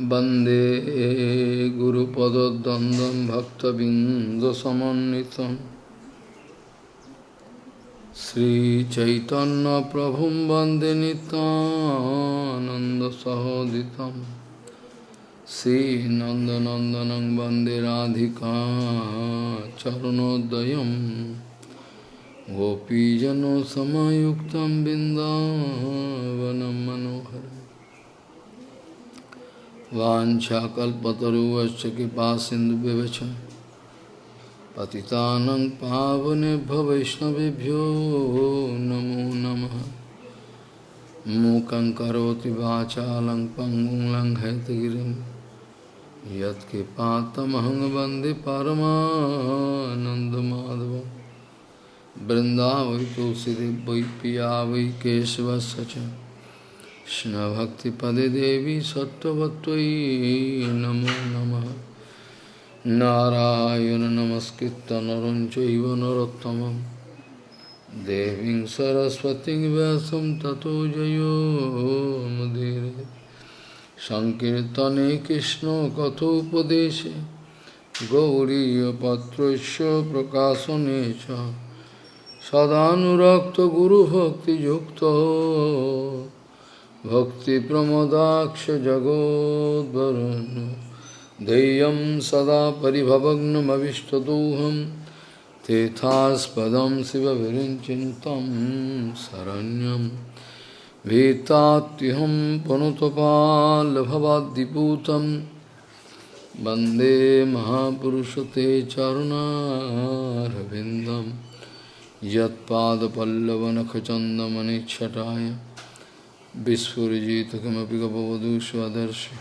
वंदे गुरुपदद्वन्द्वं भक्तबिन्दसमन्वितं। श्रीचैतन्यप्रभुं वंदे नितानन्दसहोदितं श्रीनन्दनन्दनं वंदे राधिका चरणोदयं। गोपीजनसमयुक्तं बिन्दावनं मनोहरम्। वाछाकल्पतरुवश्च कृपा सिन्धुव्यवच पतितानं पावनेभ्य वैष्णवेभ्यो नमो नमः। मूकं करोति वाचालं पङ्गुं लङ्घयतगिरिं यत्कृपातमहं वंदे परमानन्दमाधवं। वै पिया वै च। Krishna Bhakti Pade Devi Sattvatvai Namo Nama Narayana Namaskritta Naranchaiva Narottamam Deving Saraswati Vyasam Tato Jayo Mudire Sankirtane Krishna Kathopadeshe Gauriya Patrasya Prakasanecha Sadhanurakta Guru Bhakti Yukta भक्तिप्रमोदाक्षजगोद्वरुन् ध्येयं सदा परिभवग्नमविष्टदोहं तेथास्पदं शिवविरिञ्चिन्तं शरण्यं भीतात्युहं पुनुतपाल्भवाद्दिपूतं वंदे महापुरुषते चरुणारविन्दं यत्पादपल्लवनखचन्दमनिच्छटाय विस्फुजित किमपि गपवधू स्वदर्शि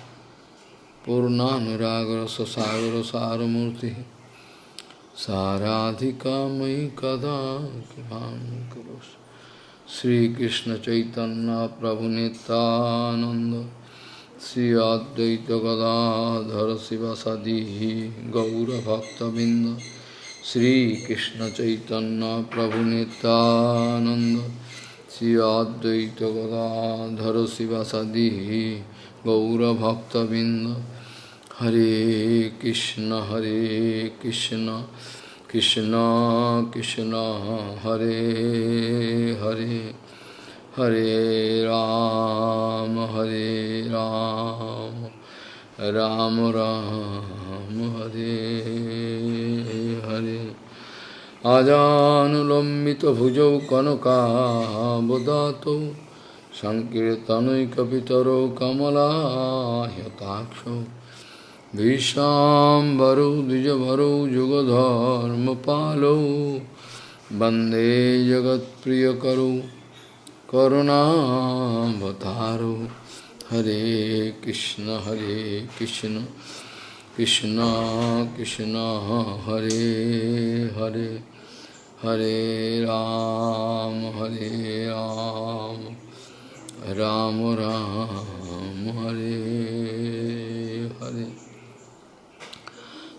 पूर्णानुरागर ससागर सारमूर्ति साराधिका मयि कदा कृपां करोसि श्रीकृष्ण चैतन्य प्रभु नित्यानंद श्री अद्वैत गदाधर शिवसदी गौरभक्तबिंद श्रीकृष्ण चैतन्य प्रभु नित्यानंद श्री अद्वैत गदाधर शिवसदी गौरभक्तबिंद हरे कृष्ण हरे कृष्ण कृष्ण कृष्ण हरे हरे हरे राम हरे राम राम राम हरे हरे आजानुलम्बितभुजौ कनकाबदातौ सङ्कीर्तनैकपितरौ कमलाह्यताक्षौ भीषाम्बरौ द्विजभरौ जुगधर्मपालौ वंदे जगत्प्रियकरौ करुणावतारौ। हरे कृष्ण हरे कृष्ण कृष्ण कृष्ण, हरे हरे। हरे राम हरे राम राम राम, हरे हरे।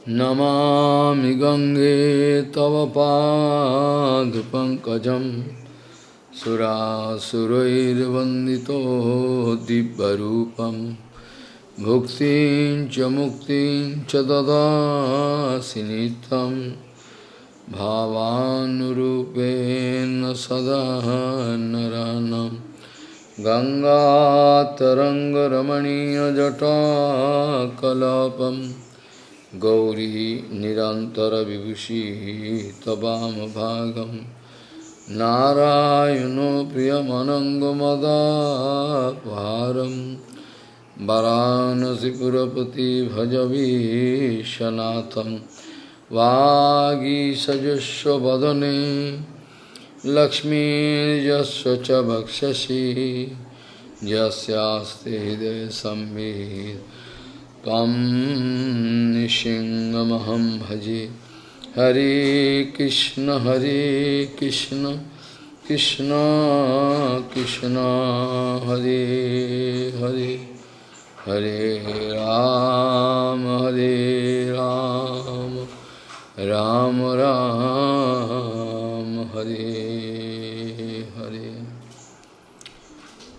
नमामि गङ्गे तव पादपङ्कजं सुरासुरैर्वन्दितो दिव्यरूपं भुक्तिं च मुक्तिं च ददासि नित्यम्। भावानुरूपेण सदा नरानं गङ्गातरङ्गरमणीयजटाकलापं। गौरी निरन्तरविभूषिः तवामभागं नारायणो प्रियमनङ्गमदापारं वरानसिपुरपति भजवीशनाथम् वागीसजस्व वदने लक्ष्मीर्यस्व च वक्षसि यस्यास्ति हृदय संवित् तम निशिङ्गमहं भजे। हरे कृष्ण हरे कृष्ण कृष्ण कृष्ण, हरे हरे। हरे राम हरे राम। राम राम, हरे हरे।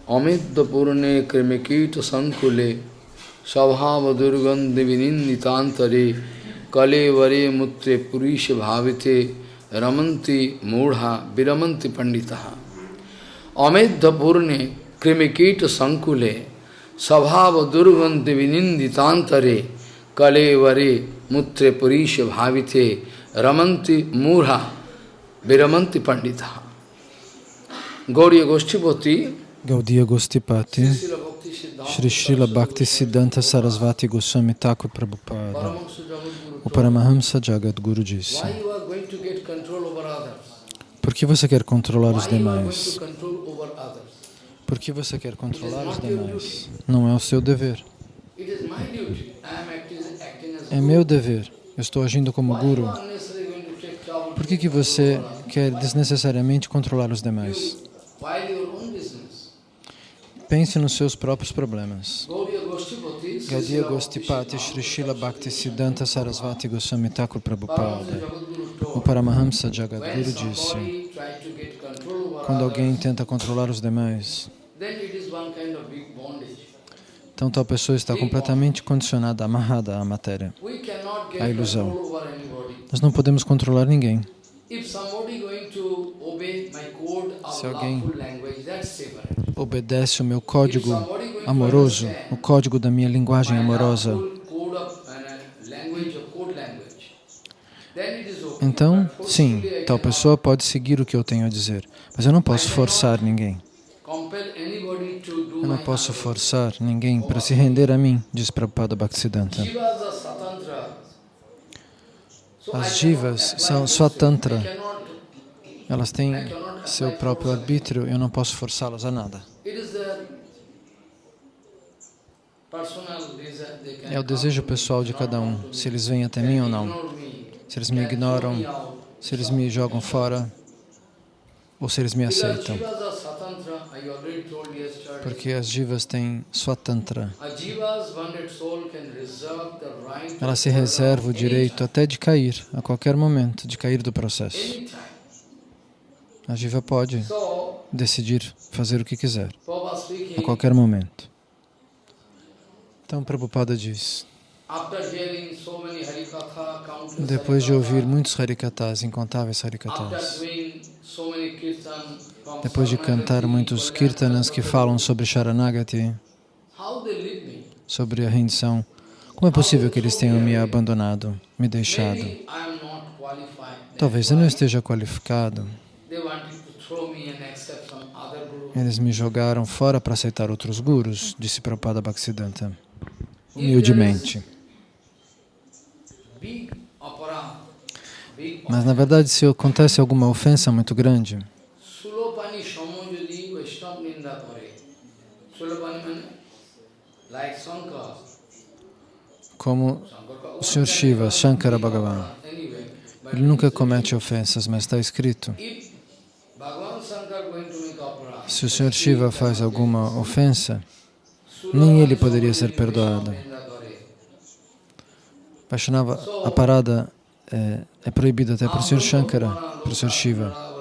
अमितपूर्णे कृमिकीटसङ्कुले, स्वभावदुर्गन्धविनिन्दितान्तरे, कलेवरे मूत्रे पुरीषभाविते रमंती मूढा विरमंति पंडिता अमेध पूर्णे कृमिकीट संकुले स्वभाव दुर्गंध विनिंदितांतरे kalevare mutre purisha bhavite ramanti murha viramanti pandita. Gauriya Goshtipati Gaudiya Goshtipati Shri Srila Bhakti Siddhanta Sarasvati Goswami Thakur Prabhupada O Paramahamsa Jagadguru disse Por que você quer controlar os demais? Por que você quer controlar os demais? Não é o seu dever. É meu dever. Eu estou agindo como guru. Por que, que você quer desnecessariamente controlar os demais? Pense nos seus próprios problemas. Gaudiya Gostipati Shri Shila Bhakti Siddhanta Sarasvati Goswami Thakur Prabhupada, o Paramahamsa Jagadguru disse, quando alguém tenta controlar os demais, então tal pessoa está completamente condicionada, amarrada à matéria, à ilusão. Nós não podemos controlar ninguém. Se alguém obedece o meu código amoroso, o código da minha linguagem amorosa, então, sim, tal pessoa pode seguir o que eu tenho a dizer, mas eu não posso forçar ninguém. Eu não posso forçar ninguém para se render a mim, diz Prabhupada Bhaktisiddhanta. As jivas são swatantra. Elas têm seu próprio arbítrio, eu não posso forçá-las a nada. É o desejo pessoal de cada um, se eles vêm até mim ou não. Se eles me ignoram, se eles me jogam fora, ou se eles me aceitam. Porque as jivas têm swatantra. Ela se reserva o direito até de cair, a qualquer momento, de cair do processo. A jiva pode decidir fazer o que quiser, a qualquer momento. Então, Prabhupada diz, depois de ouvir muitos harikatas, incontáveis harikatas, depois de cantar muitos kirtanas que falam sobre Sharanagati, sobre a rendição, como é possível que eles tenham me abandonado, me deixado? Talvez eu não esteja qualificado. Eles me jogaram fora para aceitar outros gurus, disse Prabhupada Bhaktisiddhanta, humildemente. Mas, na verdade, se acontece alguma ofensa muito grande, como o Sr. Shiva, Shankara Bhagavan, ele nunca comete ofensas, mas está escrito, se o Sr. Shiva faz alguma ofensa, nem ele poderia ser perdoado. Vaishnava, a parada é, é proibida até para o Sr. Shankara, para o Sr. Shiva.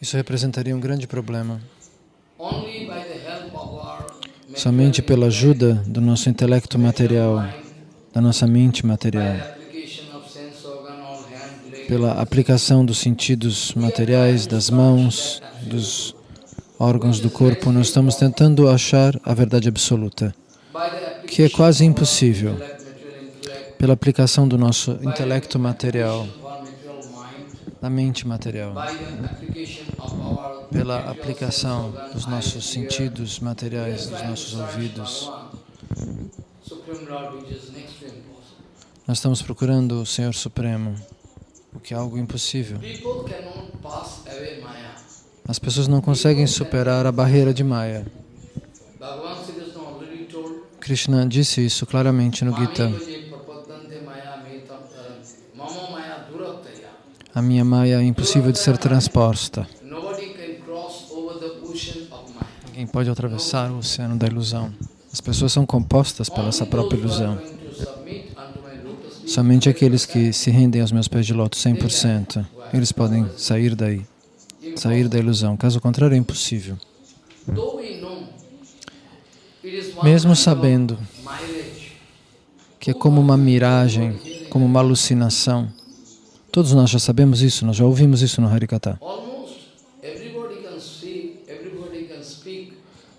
Isso representaria um grande problema. Somente pela ajuda do nosso intelecto material, da nossa mente material, pela aplicação dos sentidos materiais, das mãos, dos órgãos do corpo, nós estamos tentando achar a verdade absoluta, que é quase impossível. Pela aplicação do nosso intelecto material, da mente material, pela aplicação dos nossos sentidos materiais, dos nossos ouvidos. Nós estamos procurando o Senhor Supremo, o que é algo impossível. As pessoas não conseguem superar a barreira de Maya. Krishna disse isso claramente no Gita. A minha Maya é impossível de ser transposta. Ninguém pode atravessar o oceano da ilusão. As pessoas são compostas pela essa própria ilusão. Somente aqueles que se rendem aos meus pés de loto 100%, eles podem sair daí, sair da ilusão. Caso contrário, é impossível. Mesmo sabendo que é como uma miragem, como uma alucinação. Todos nós já sabemos isso, nós já ouvimos isso no Harikata.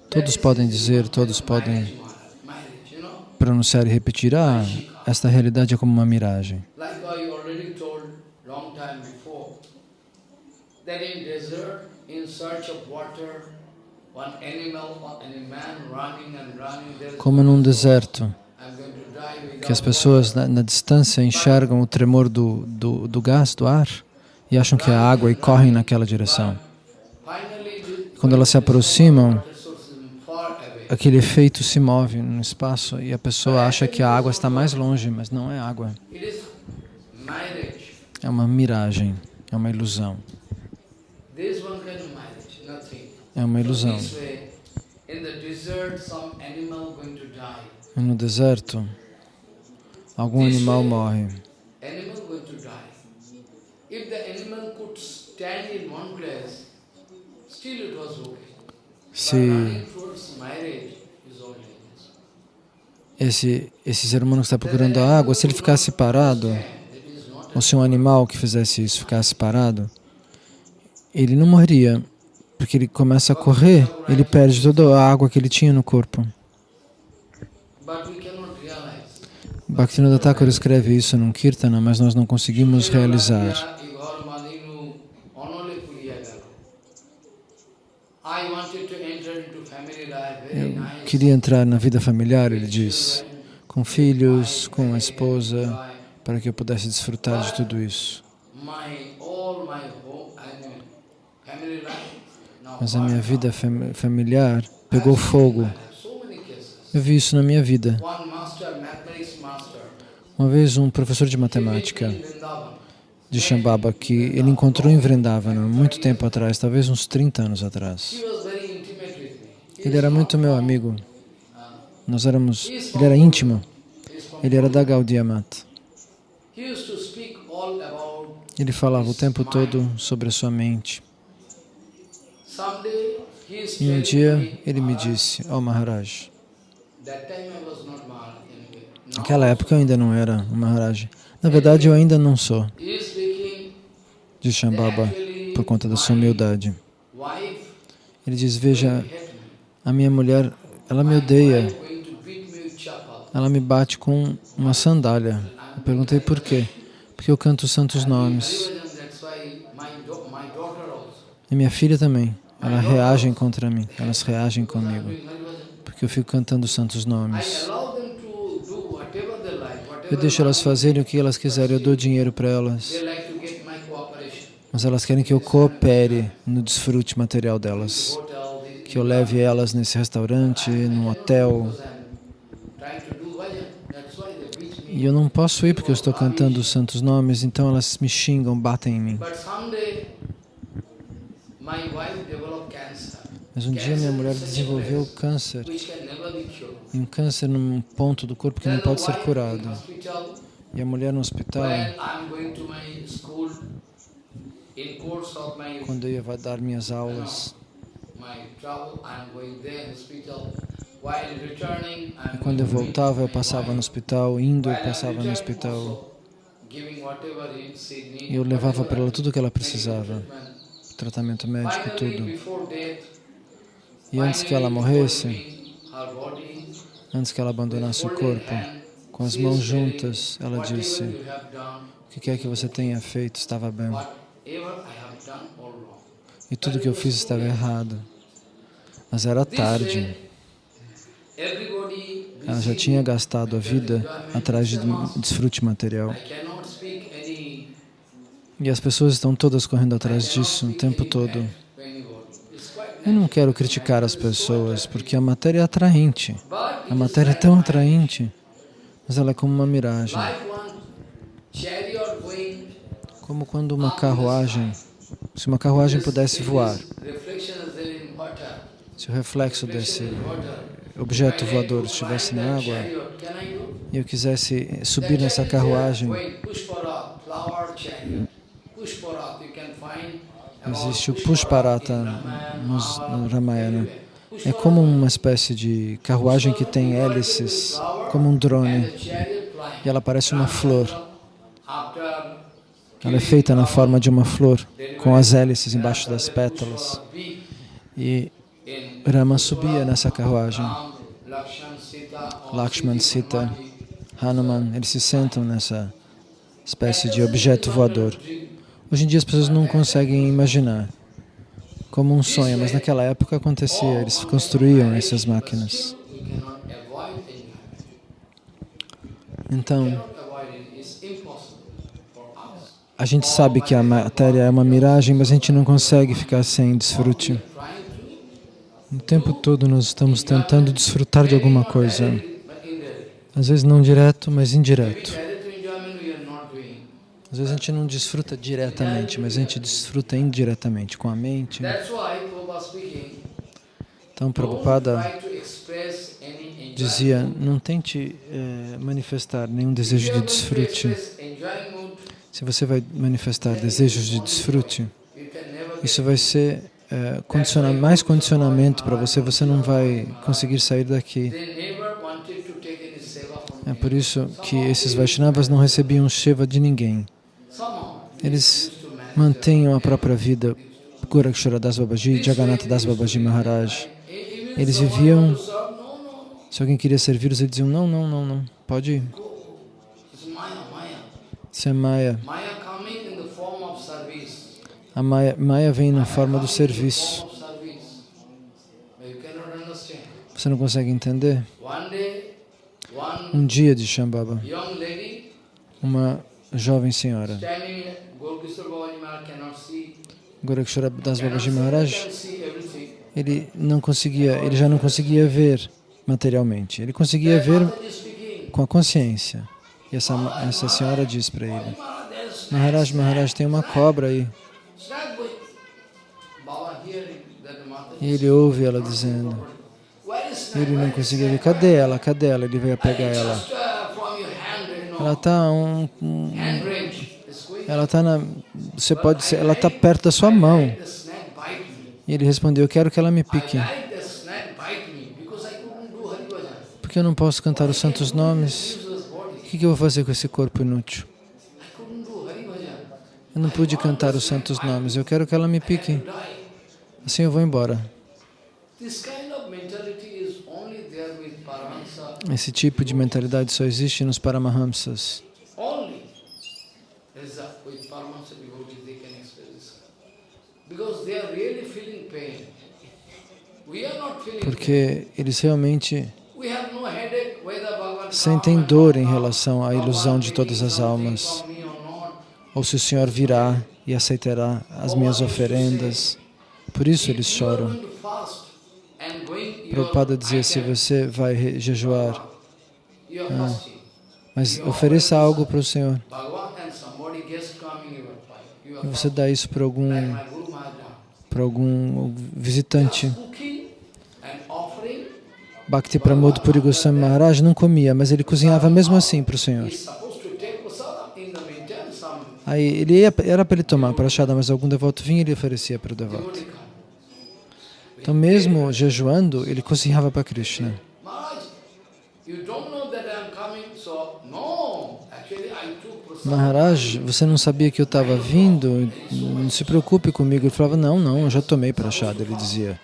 Todos podem dizer, todos podem pronunciar e repetir, ah, esta realidade é como uma miragem. Como num deserto, Que as pessoas na, na distância enxergam o tremor do, do, do gás, do ar, e acham que é água e correm naquela direção. Quando elas se aproximam, aquele efeito se move no espaço e a pessoa acha que a água está mais longe, mas não é água. É uma miragem, é uma ilusão. É uma ilusão. No deserto, algum animal morre. Se esse, esse ser humano que está procurando a água, se ele ficasse parado, ou se um animal que fizesse isso ficasse parado, ele não morreria, porque ele começa a correr, ele perde toda a água que ele tinha no corpo. Bhaktivinoda Thakur escreve isso num Kirtana, mas nós não conseguimos realizar. Eu queria entrar na vida familiar, ele diz, com filhos, com a esposa, para que eu pudesse desfrutar de tudo isso. Mas a minha vida fam- familiar pegou fogo. Eu vi isso na minha vida. Uma vez um professor de matemática de Shambhava que ele encontrou em Vrindavana muito tempo atrás, talvez uns 30 anos atrás. Ele era muito meu amigo. Nós éramos, ele era íntimo. Ele era da Gaudiya Mata. Ele falava o tempo todo sobre a sua mente. E um dia ele me "Maharaj, disse, oh Maharaj, naquela época eu ainda não era um Maharaj. Na verdade eu ainda não sou, diz Shambhava, por conta da sua humildade. Ele diz, veja, a minha mulher, ela me odeia, ela me bate com uma sandália. Eu perguntei por quê. Porque eu canto os santos nomes. E minha filha também. Elas reagem contra mim, elas reagem comigo. Porque eu fico cantando os santos nomes. allow them to do whatever they like, Eu deixo elas fazerem o que elas quiserem, eu dou dinheiro para elas. Mas elas querem que eu coopere no desfrute material delas. Que eu leve elas nesse restaurante, num hotel. E eu não posso ir porque eu estou cantando os santos nomes, então elas me xingam, batem em mim. Mas um dia minha mulher desenvolveu câncer. E um câncer num ponto do corpo que não pode ser curado. E a mulher no hospital, quando eu ia dar minhas aulas, e quando eu voltava, eu passava no hospital, indo, eu passava no hospital. E eu levava para ela tudo o que ela precisava, tratamento médico, tudo. E antes que ela morresse, antes que ela abandonasse o corpo, com as mãos juntas, ela "Whatever disse: O que quer que você tenha feito estava bem. E tudo que eu fiz estava errado. Mas era tarde. Ela já tinha gastado a vida atrás de desfrute material. E as pessoas estão todas correndo atrás disso o tempo todo. Eu não quero criticar as pessoas, porque a matéria é atraente. A matéria é tão atraente, mas ela é como uma miragem. Como quando uma carruagem, se uma carruagem pudesse voar, se o reflexo desse objeto voador estivesse na água e eu quisesse subir nessa carruagem, existe o Pushpara Pushparata no Ramayana. É como uma espécie de carruagem que tem hélices, como um drone, e ela parece uma flor. Ela é feita na forma de uma flor, com as hélices embaixo das pétalas. E Rama subia nessa carruagem. Lakshman, Sita, Hanuman, eles se sentam nessa espécie de objeto voador. Hoje em dia as pessoas não conseguem imaginar como um sonho, mas naquela época acontecia, eles construíam essas máquinas. Então, a gente sabe que a matéria é uma miragem, mas a gente não consegue ficar sem desfrute. O tempo todo nós estamos tentando desfrutar de alguma coisa. Às vezes não direto, mas indireto. Às vezes a gente não desfruta diretamente, mas a gente desfruta indiretamente com a mente. Então, Prabhupada dizia, não tente eh, manifestar nenhum desejo de desfrute. Se você vai manifestar desejos de desfrute, isso vai ser eh, condiciona mais condicionamento para você, você não vai conseguir sair daqui. É por isso que esses Vaishnavas não recebiam Shiva de ninguém. Eles mantenham a própria vida. Gorakshara Das Babaji, Jagannatha Das Babaji Maharaj. Eles viviam... Se alguém queria servir, eles diziam, não, não, não, não, pode ir. Isso é Maya. A Maya, Maya vem na forma do serviço. Você não consegue entender? Um dia de Shambhava, uma jovem senhora, Gorakshara Das Babaji Maharaj, ele não conseguia, ele já não conseguia ver materialmente, ele conseguia ver com a consciência. E essa, essa senhora diz para ele, Maharaj, Maharaj, tem uma cobra aí. E ele ouve ela dizendo, ele não conseguia ver, cadê ela, cadê ela? Ele veio pegar ela. Ela está um, ela está você pode ser, ela está perto da sua mão. E ele respondeu, eu quero que ela me pique. Porque eu não posso cantar os santos nomes. O que eu vou fazer com esse corpo inútil? Eu não pude cantar os santos nomes, eu quero que ela me pique. Assim eu vou embora. Esse tipo de mentalidade só existe nos Paramahamsas. Porque eles realmente sentem dor em relação à ilusão de todas as almas. Ou se o Senhor virá e aceitará as minhas oferendas. Por isso eles choram. Prabhupada dizia, se você vai jejuar, ah, mas ofereça algo para o Senhor. E você dá isso para algum, para algum visitante. Bhakti Pramod Puri Goswami Maharaj não comia, mas ele cozinhava mesmo assim para o Senhor. Aí ele ia, era para ele tomar prachada, mas algum devoto vinha e ele oferecia para o devoto. Então mesmo jejuando, ele cozinhava para Krishna. Maharaj, você não sabia que eu estava vindo? Não se preocupe comigo. Ele falava, não, não, eu já tomei prachada, ele dizia.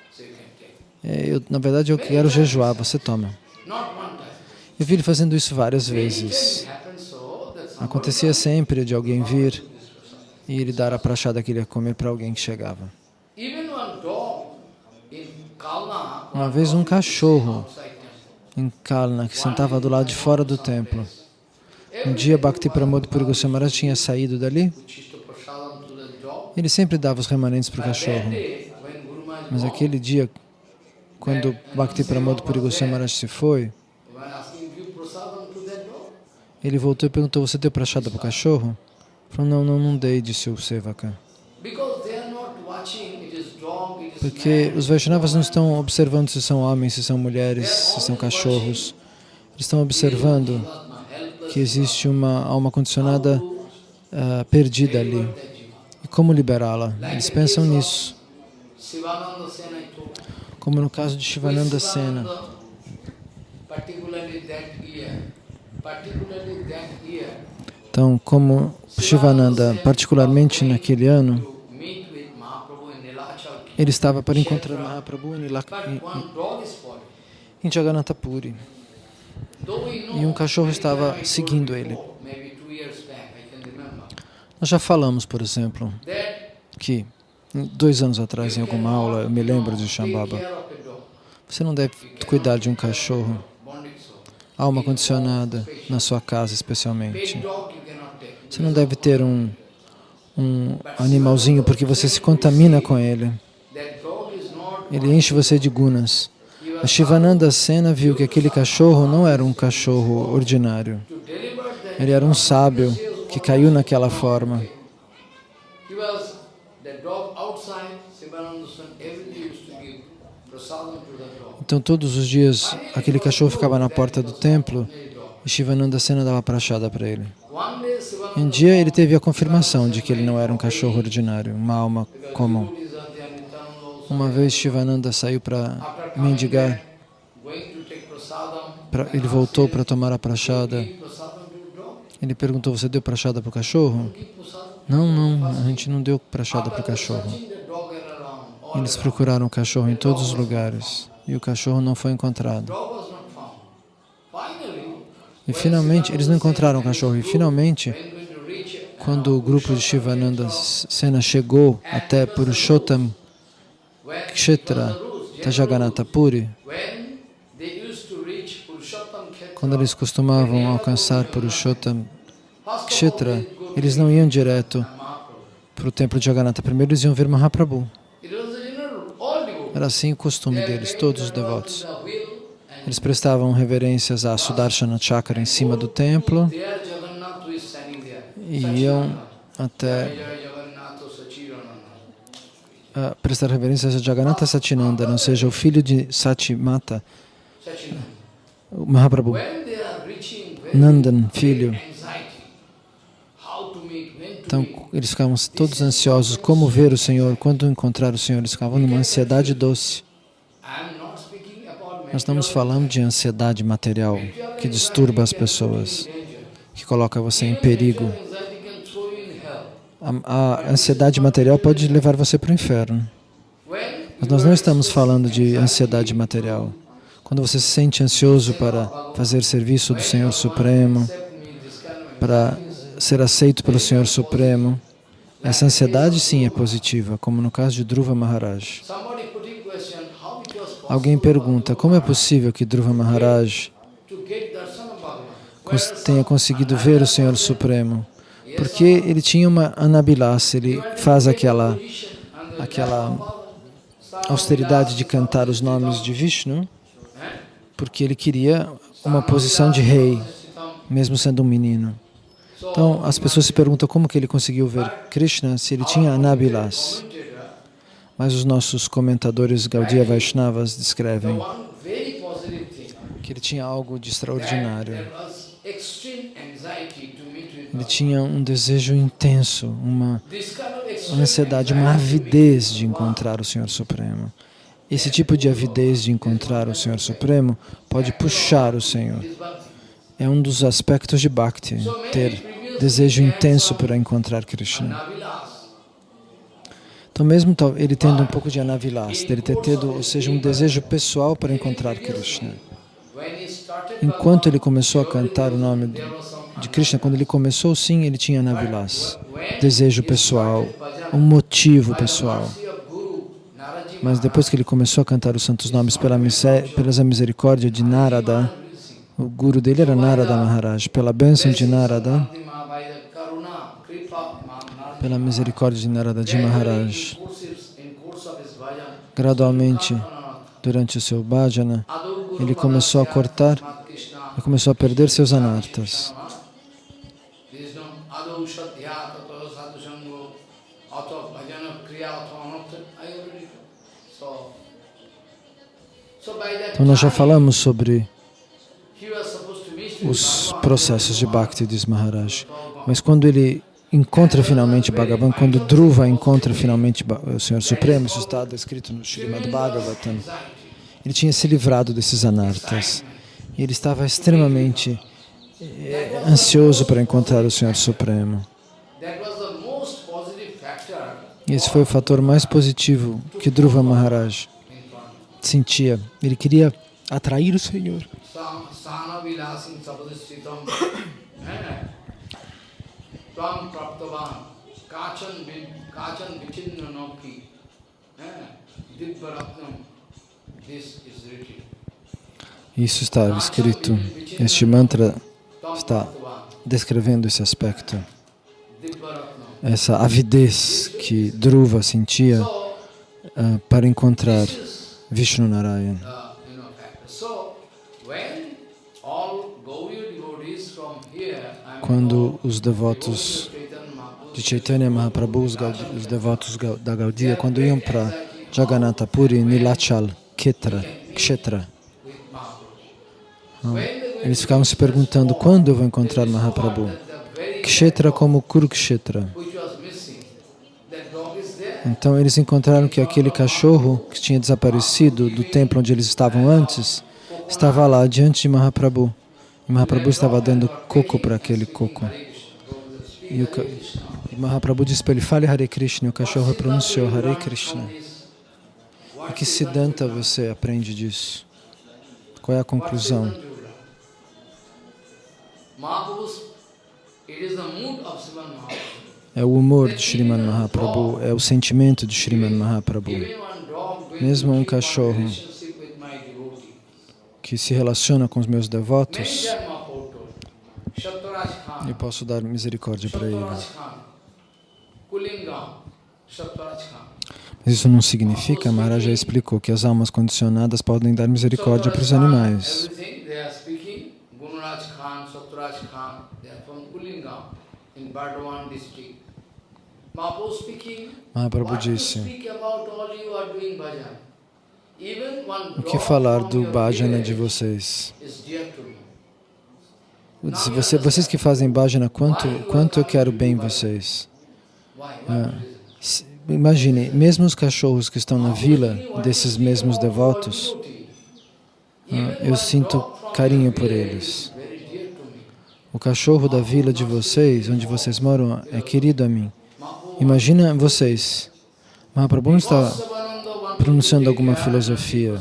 É, eu, na verdade, eu quero jejuar, você toma. Eu vi ele fazendo isso várias vezes. Acontecia sempre de alguém vir e ele dar a prachada que ele ia comer para alguém que chegava. Uma vez um cachorro em Kalna, que sentava do lado de fora do templo. Um dia Bhakti Pramod Puri tinha saído dali. Ele sempre dava os remanentes para o cachorro. Mas aquele dia, quando Bhakti Pramod Puri se foi, ele voltou e perguntou, você deu prachada para o cachorro? Ele falou, não, não, não dei, disse o Sevaka. Porque os Vaishnavas não estão observando se são homens, se são mulheres, se são cachorros. Eles estão observando que existe uma alma condicionada uh, perdida ali. E como liberá-la? Eles pensam nisso. como no caso de Shivananda Sena. Então, como Shivananda, particularmente naquele ano, ele estava para encontrar Mahaprabhu em, em Jagannatha Puri. E um cachorro estava seguindo ele. Nós já falamos, por exemplo, que dois anos atrás, em alguma aula, eu me lembro de Shambhava, você não deve cuidar de um cachorro, alma condicionada, na sua casa especialmente. Você não deve ter um, um animalzinho porque você se contamina com ele. Ele enche você de gunas. A Shivananda Sena viu que aquele cachorro não era um cachorro ordinário. Ele era um sábio que caiu naquela forma. Então todos os dias aquele cachorro ficava na porta do templo e Shivananda Sena dava prachada para ele. Um dia ele teve a confirmação de que ele não era um cachorro ordinário, uma alma comum. Uma vez Shivananda saiu para mendigar, pra, ele voltou para tomar a prachada. Ele perguntou, você deu prachada para o cachorro? Não, não, a gente não deu prachada para o cachorro. Eles procuraram o cachorro em todos os lugares e o cachorro não foi encontrado. E finalmente, eles não encontraram o cachorro e finalmente, quando o grupo de Shivananda Sena chegou até Purushottam Kshetra Tajagannatha Puri, quando eles costumavam alcançar Purushottam Kshetra, eles não iam direto para o templo de Jagannatha. Primeiro eles iam ver Mahaprabhu. Era assim o costume deles, todos os devotos. Eles prestavam reverências a Sudarshana Chakra em cima do templo e iam até uh, prestar reverências a Jagannatha Satinanda, não seja o filho de Satimata, o Mahaprabhu, Nandan, filho. Então, eles ficavam todos ansiosos, como ver o Senhor, quando encontrar o Senhor, eles ficavam numa ansiedade doce. Nós estamos falando de ansiedade material que disturba as pessoas, que coloca você em perigo. A, ansiedade material pode levar você para o inferno. Mas nós não estamos falando de ansiedade material. Quando você se sente ansioso para fazer serviço do Senhor Supremo, para ser aceito pelo Senhor Supremo, essa ansiedade sim é positiva, como no caso de Dhruva Maharaj. Alguém pergunta, como é possível que Dhruva Maharaj tenha conseguido ver o Senhor Supremo? Porque ele tinha uma anabilasa, ele faz aquela, aquela austeridade de cantar os nomes de Vishnu, porque ele queria uma posição de rei, mesmo sendo um menino. Então, as pessoas se perguntam como que ele conseguiu ver Krishna se ele tinha anabilasa. Mas os nossos comentadores Gaudiya Vaishnavas descrevem que ele tinha algo de extraordinário. Ele tinha um desejo intenso, uma ansiedade, uma avidez de encontrar o Senhor Supremo. Esse tipo de avidez de encontrar o Senhor Supremo pode puxar o Senhor. É um dos aspectos de Bhakti, ter desejo intenso para encontrar Krishna. Então, mesmo ele tendo um pouco de anavilas, dele ter tido, ou seja, um desejo pessoal para encontrar Krishna. Enquanto ele começou a cantar o nome de Krishna, quando ele começou, sim, ele tinha anavilas, desejo pessoal, um motivo pessoal. Mas depois que ele começou a cantar os santos nomes pela, pela misericórdia de Narada, o guru dele era Narada Maharaj, pela bênção de Narada, pela misericórdia de Naradaji Maharaj. Gradualmente, durante o seu bhajana, ele começou a cortar e começou a perder seus anartas. Então nós já falamos sobre os processos de Bhakti, diz Maharaj. Mas quando ele encontra finalmente Bhagavan, quando Dhruva encontra finalmente o Senhor Supremo, isso está descrito no Srimad Bhagavatam, ele tinha se livrado desses anartas e ele estava extremamente eh, ansioso para encontrar o Senhor Supremo. Esse foi o fator mais positivo que Dhruva Maharaj sentia. Ele queria atrair o Senhor. Isso está escrito. Este mantra está descrevendo esse aspecto, essa avidez que Dhruva sentia uh, para encontrar Vishnu Narayan. Quando os devotos de Chaitanya Mahaprabhu, os, os devotos da Gaudiya, quando iam para Jagannatha Puri, Nilachal, Ketra, Kshetra, eles ficavam se perguntando quando eu vou encontrar Mahaprabhu. Kshetra como Kurukshetra. Então eles encontraram que aquele cachorro que tinha desaparecido do templo onde eles estavam antes, estava lá diante de Mahaprabhu. E Mahaprabhu estava dando coco para aquele coco. E, o, e Mahaprabhu disse para ele, fale Hare Krishna, e o cachorro pronunciou Hare Krishna. E que Siddhanta você aprende disso? Qual é a conclusão? É o humor de Sriman Mahaprabhu, é o sentimento de Sriman Mahaprabhu. Mesmo um cachorro que se relaciona com os meus devotos, eu posso dar misericórdia para ele. Mas isso não significa, Maharaj já explicou, que as almas condicionadas podem dar misericórdia para os animais. Mahaprabhu disse, o que falar do bhajana de vocês? Disse, você, vocês que fazem bhajana, quanto, quanto eu quero bem vocês? Ah, imagine, mesmo os cachorros que estão na vila desses mesmos devotos, ah, eu sinto carinho por eles. O cachorro da vila de vocês, onde vocês moram, é querido a mim. Imagina vocês, Mahaprabhu está pronunciando alguma filosofia,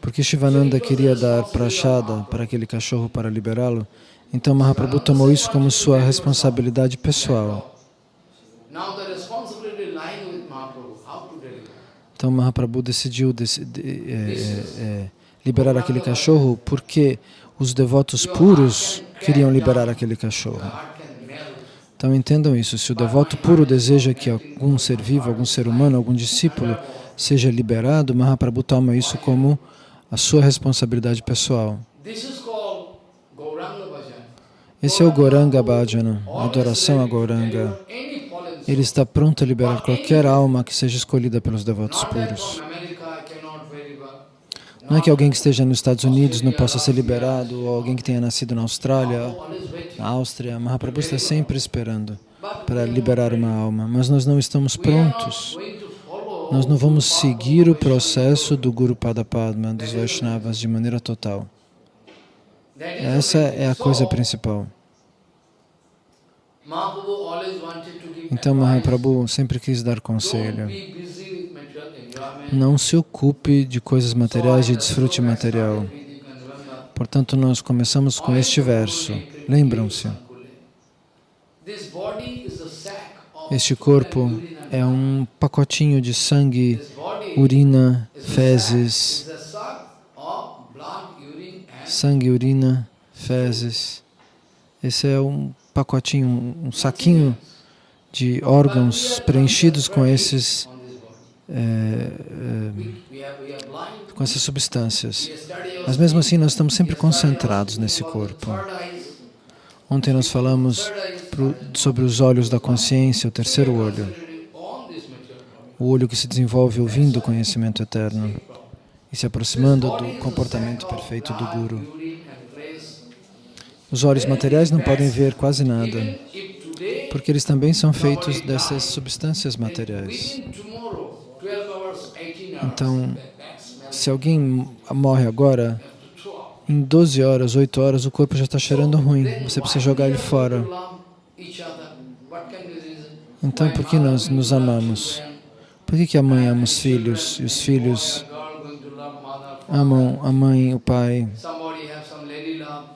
porque Shivananda queria dar prachada para aquele cachorro para liberá-lo, então Mahaprabhu tomou isso como sua responsabilidade pessoal. Então Mahaprabhu decidiu de, é, é, é, liberar aquele cachorro porque os devotos puros queriam liberar aquele cachorro. Então entendam isso, se o devoto puro deseja que algum ser vivo, algum ser humano, algum discípulo seja liberado, Mahaprabhu toma isso como a sua responsabilidade pessoal. Esse é o Goranga Bhajana, a adoração a Goranga. Ele está pronto a liberar qualquer alma que seja escolhida pelos devotos puros. Não é que alguém que esteja nos Estados Unidos não possa ser liberado, ou alguém que tenha nascido na Austrália, na Áustria. Mahaprabhu está sempre esperando para liberar uma alma, mas nós não estamos prontos. Nós não vamos seguir o processo do Guru Padapadma, dos Vaishnavas, de maneira total. Essa é a coisa principal. Então Mahaprabhu sempre quis dar conselho. Não se ocupe de coisas materiais e desfrute material. Portanto, nós começamos com este verso. Lembram-se? Este corpo é um pacotinho de sangue, urina, fezes. Sangue, urina, fezes. Esse é um pacotinho, um saquinho de órgãos preenchidos com esses é, com essas substâncias. Mas mesmo assim nós estamos sempre concentrados nesse corpo. Ontem nós falamos pro, sobre os olhos da consciência, o terceiro olho. O olho que se desenvolve ouvindo o conhecimento eterno e se aproximando do comportamento perfeito do Guru. Os olhos materiais não podem ver quase nada, porque eles também são feitos dessas substâncias materiais. Então, Se alguém morre agora, em 12 horas, 8 horas, o corpo já está cheirando ruim. Você precisa jogar ele fora. Então, por que nós nos amamos? Por que, que a mãe ama os filhos e os filhos amam a mãe e o pai?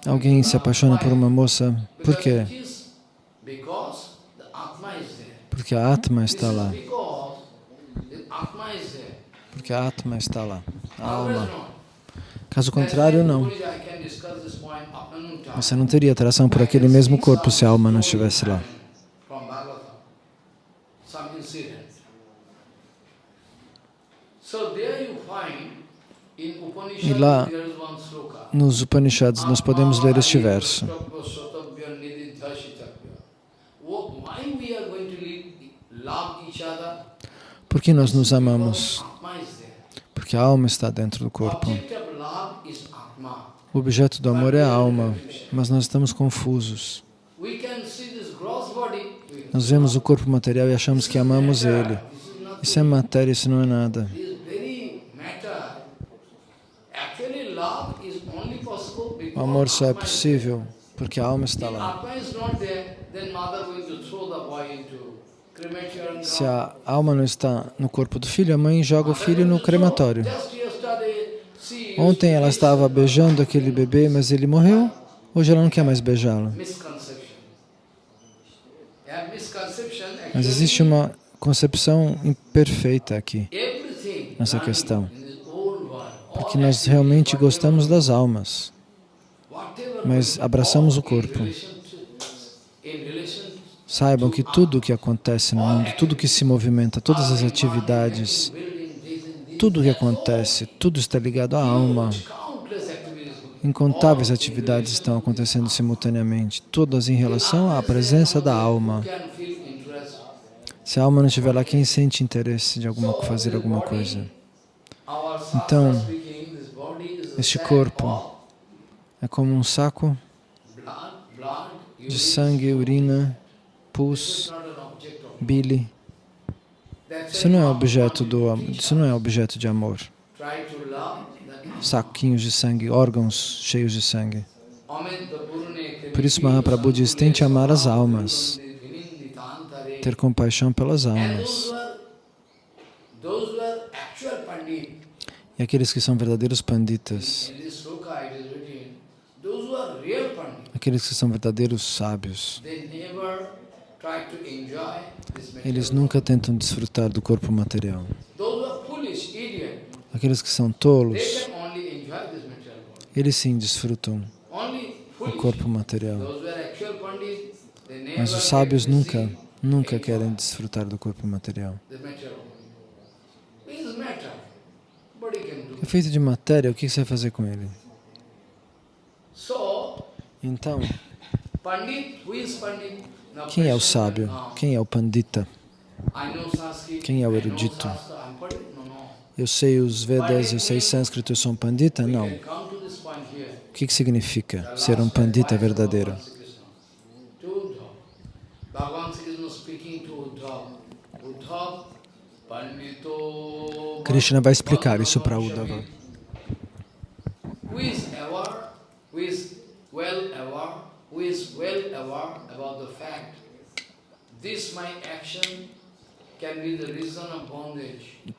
Alguém se apaixona por uma moça. Por quê? Porque a Atma está lá. Porque a Atma está lá. A alma. Caso contrário, não. Você não teria atração por aquele mesmo corpo se a alma não estivesse lá. E lá, Nos Upanishads, nós podemos ler este verso. Por que nós nos amamos? Porque a alma está dentro do corpo. O objeto do amor é a alma, mas nós estamos confusos. Nós vemos o corpo material e achamos que amamos ele. Isso é matéria, isso não é nada. O amor só é possível porque a alma está lá. Se a alma não está no corpo do filho, a mãe joga o filho no crematório. Ontem ela estava beijando aquele bebê, mas ele morreu. Hoje ela não quer mais beijá-lo. Mas existe uma concepção imperfeita aqui, nessa questão. Porque nós realmente gostamos das almas, mas abraçamos o corpo. Saibam que tudo o que acontece no mundo, tudo que se movimenta, todas as atividades, tudo o que acontece, tudo está ligado à alma. Incontáveis atividades estão acontecendo simultaneamente, todas em relação à presença da alma. Se a alma não estiver lá, quem sente interesse de alguma, fazer alguma coisa? Então, este corpo é como um saco de sangue, urina, pus, bile. Isso não é objeto do isso não é objeto de amor. Saquinhos de sangue, órgãos cheios de sangue. Por isso Mahaprabhu diz, tente amar as almas, ter compaixão pelas almas. E aqueles que são verdadeiros panditas, aqueles que são verdadeiros sábios, eles nunca tentam desfrutar do corpo material. Aqueles que são tolos, eles sim desfrutam o corpo material. Mas os sábios nunca, nunca querem desfrutar do corpo material. É feito de matéria, o que você vai fazer com ele? Então, quem é o sábio? Quem é o pandita? Quem é o erudito? Eu sei os Vedas, eu sei sânscrito, eu sou um pandita? Não. O que, que significa ser um pandita verdadeiro? Krishna vai explicar isso para Uddhava.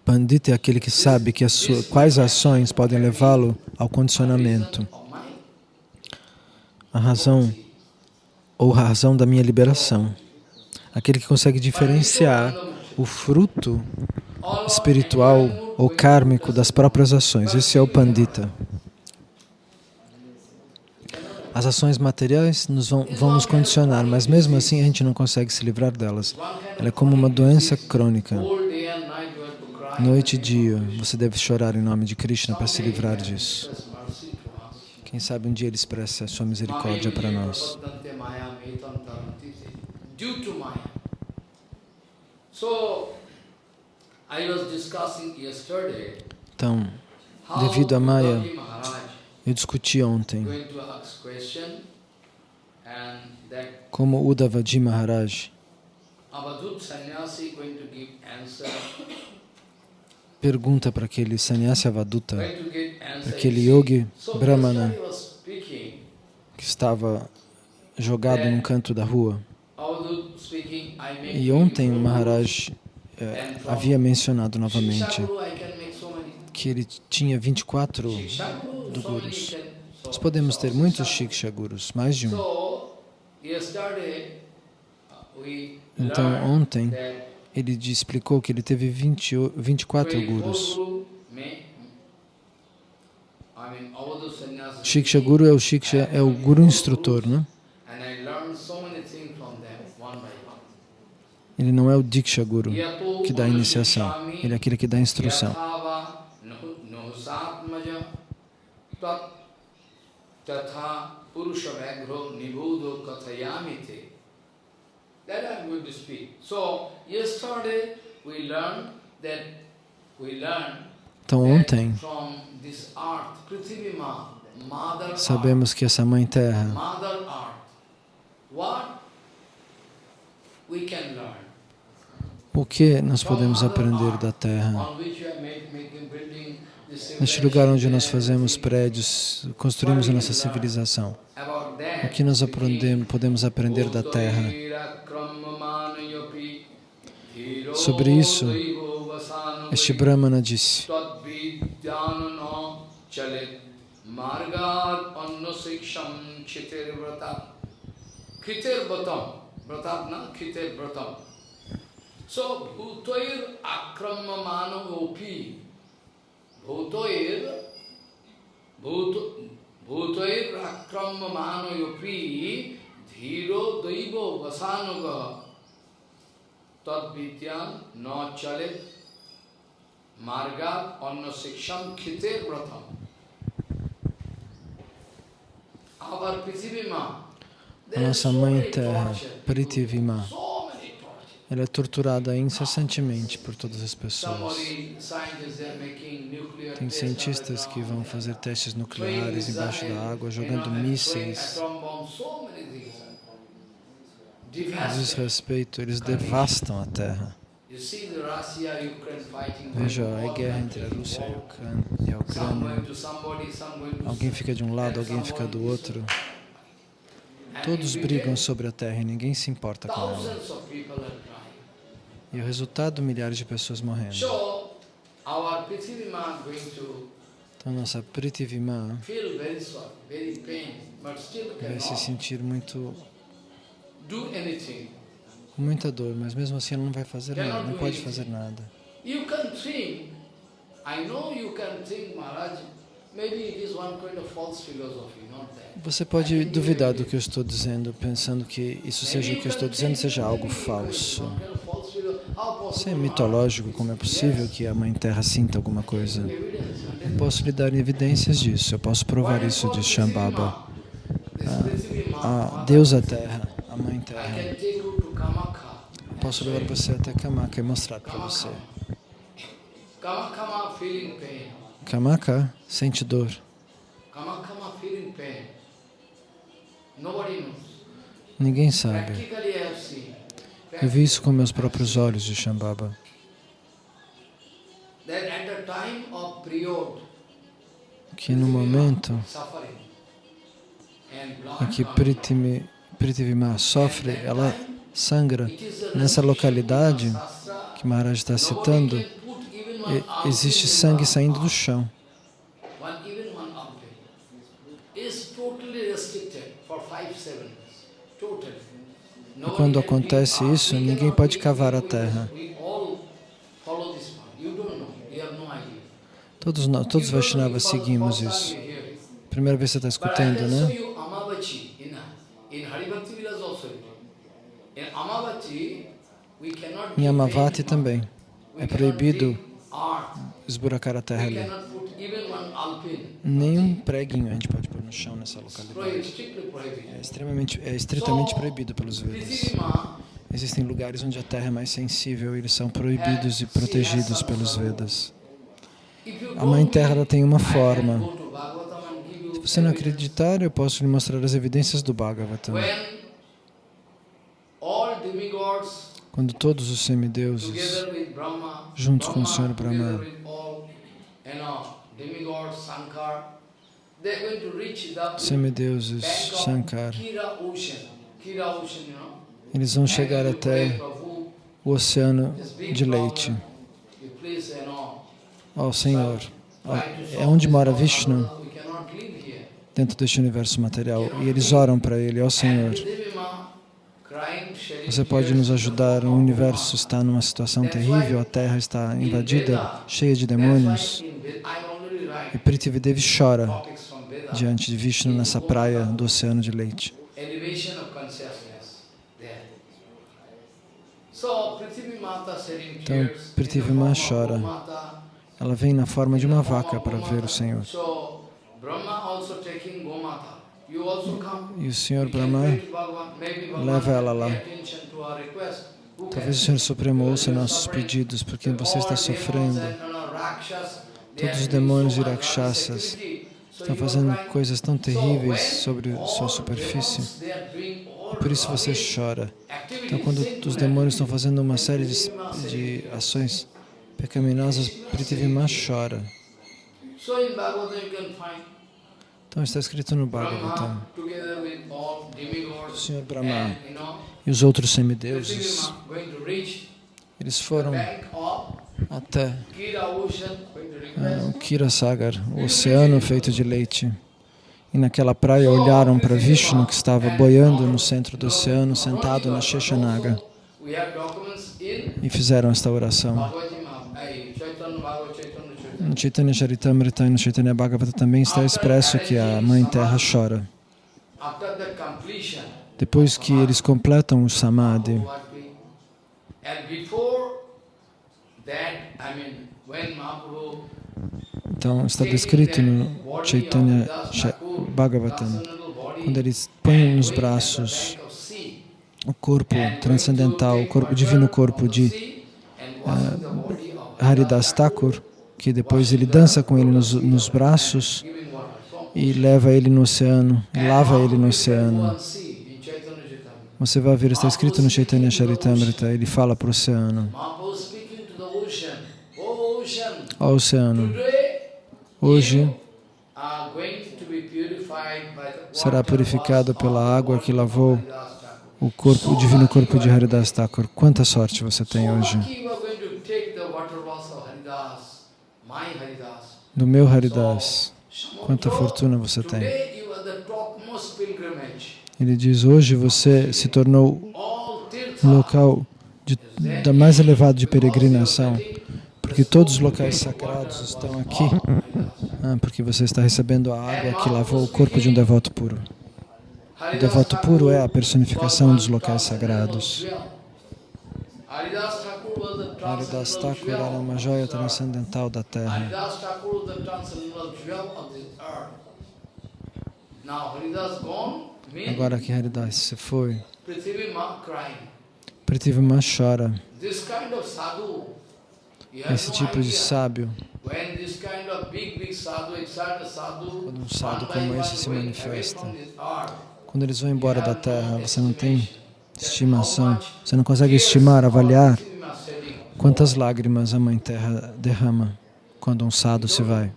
Pandita é aquele que sabe que as quais ações podem levá-lo ao condicionamento, a razão ou a razão da minha liberação. Aquele que consegue diferenciar o fruto espiritual ou kármico das próprias ações. Esse é o Pandita. As ações materiais nos vão, vão nos condicionar, mas mesmo assim a gente não consegue se livrar delas. Ela é como uma doença crônica. Noite e dia, você deve chorar em nome de Krishna para se livrar disso. Quem sabe um dia Ele expressa a sua misericórdia para nós. Então, Devido a Maya, eu discuti ontem. Como Uddavaji Maharaj. Pergunta para aquele sannyasi Avaduta, para aquele yogi brahmana que estava jogado num canto da rua. E ontem o. Maharaj eh, havia mencionado novamente que ele tinha 24 Shiksha Guru, do so many gurus. Nós podemos ter muitos Shiksha- Shikshagurus, mais de um. Então, ontem, ele explicou que ele teve 20, o- 24 24 gurus. Shiksha Guru é o Shiksha, é o guru instrutor, né? Ele não é o Diksha Guru, que dá a iniciação. Ele é aquele que dá a instrução. Tatha purusha vagro nibudo kathayamite. That I'm going to speak. So, yesterday we learned that we learned Então, ontem, sabemos que essa Mãe Terra, Mother Earth, what we can learn. o que nós podemos aprender da Terra? Neste lugar onde nós fazemos prédios, construímos a nossa civilização. O que nós aprendemos, podemos aprender da Terra? Sobre isso, Este Brahmana disse. So, bhutoir akramamano opi. Bhutoir bhut- bhutoir akramamano opi dhiro daivo vasanuga tadvidyan na chalet margat anna siksham khitir vratam. Our Prithivima, a there ela é torturada incessantemente por todas as pessoas. Tem cientistas que vão fazer testes nucleares embaixo da água, jogando mísseis. A desrespeito, eles devastam a Terra. Veja, é guerra entre a Rússia e a. Ucrânia. Alguém fica de um lado, alguém fica do outro. Todos brigam sobre a Terra e ninguém se importa com ela. E o resultado, milhares de pessoas morrendo. Então, nossa Prithivima vai se sentir muito, com muita dor, mas mesmo assim ela não vai fazer nada, não pode fazer nada. You can think, I know you can think, Maharaj. Você pode duvidar do que eu estou dizendo, pensando que isso seja o que eu estou dizendo seja algo falso. Se é mitológico, como é possível que a Mãe Terra sinta alguma coisa? Eu posso lhe dar evidências disso, eu posso provar isso de Shambhava. This Prithivima, A deusa Terra, a Mãe Terra. Eu posso levar você até Kamaka e mostrar para você. Kamaka sente dor. Ninguém sabe. Eu vi isso com meus próprios olhos de Shambhava. Que no momento em que comes Prithimi- Prithivima sofre, ela sangra. Nessa localidade que Maharaj está citando, existe sangue saindo do chão. Totally restricted for five, seven years. Totally. E quando acontece isso, ninguém pode cavar a terra. Todos nós, todos. Vaishnavas seguimos isso. Primeira vez você está escutando, né? Em Amavati também. É proibido esburacar a terra ali. Cannot put even one alpin. Nem um preguinho a gente pode pôr no chão nessa localidade. É, prohibited. extremamente, é estritamente proibido pelos Vedas. Existem lugares onde a terra é mais sensível e eles são proibidos e protegidos pelos Vedas. A Mãe Terra tem uma I can forma. Se Se não acreditar, eu posso lhe mostrar as evidências do Bhagavatam. Quando todos os semideuses, juntos com o Senhor Brahma, semideuses, Shankar, eles vão chegar até o oceano de leite. Ó Senhor, é onde mora. Vishnu, dentro deste universo material. E eles oram para ele, ó Senhor, você pode nos ajudar, o universo está numa situação terrível, a Terra está invadida, cheia de demônios. E Prithvidevi chora diante de Vishnu nessa praia do oceano de leite. Então, Prithvi Ma chora. Ela vem na forma de uma vaca para ver o Senhor. E o Senhor Brahma leva ela lá. Talvez o? Senhor Supremo ouça nossos pedidos, porque você está sofrendo. Todos os demônios e rakshasas Estão fazendo coisas tão terríveis sobre sua superfície. all Por isso você chora. Então, quando os demônios estão fazendo uma série de, de ações pecaminosas, Prithvima chora. Então está escrito no Bhagavatam. O Senhor Brahma e os outros semideuses, eles foram até Ah, o Kira Sagar, o oceano feito de leite. E naquela praia olharam para Vishnu, que estava boiando no centro do oceano, sentado na Sheshanaga, e fizeram esta oração. No Chaitanya Charitamrita e no Chaitanya Bhagavata também está expresso que a Mãe Terra chora. Depois que eles completam o Samadhi, então está descrito no Chaitanya Cha- Bhagavatam, quando eles põem nos braços o corpo transcendental, o corpo, divino corpo de Haridas Thakur, que depois ele dança com ele nos, nos braços e leva ele no oceano, lava ele no oceano. Você vai ver, está escrito no Chaitanya Charitamrita, ele fala para o oceano, ó oceano, hoje será purificado pela água que lavou o corpo, o divino corpo de Haridas Thakur. Quanta sorte você tem hoje. Do meu Haridas, quanta fortuna você tem. Ele diz, hoje você se tornou um local de, da mais elevado de peregrinação, porque todos os locais sagrados estão aqui, ah, porque você está recebendo a água que lavou o corpo de um devoto puro. O devoto puro é a personificação dos locais sagrados. Haridas Thakur era uma joia transcendental da terra. Agora que Haridas se foi, Prithvi Ma crying. Prithvima chora. Esse tipo de sábio, Quando um by como esse se manifesta, quando eles vão embora da terra, você não tem estimação, você não consegue estimar, avaliar quantas lágrimas a Mãe Terra derrama quando um sadhu se vai.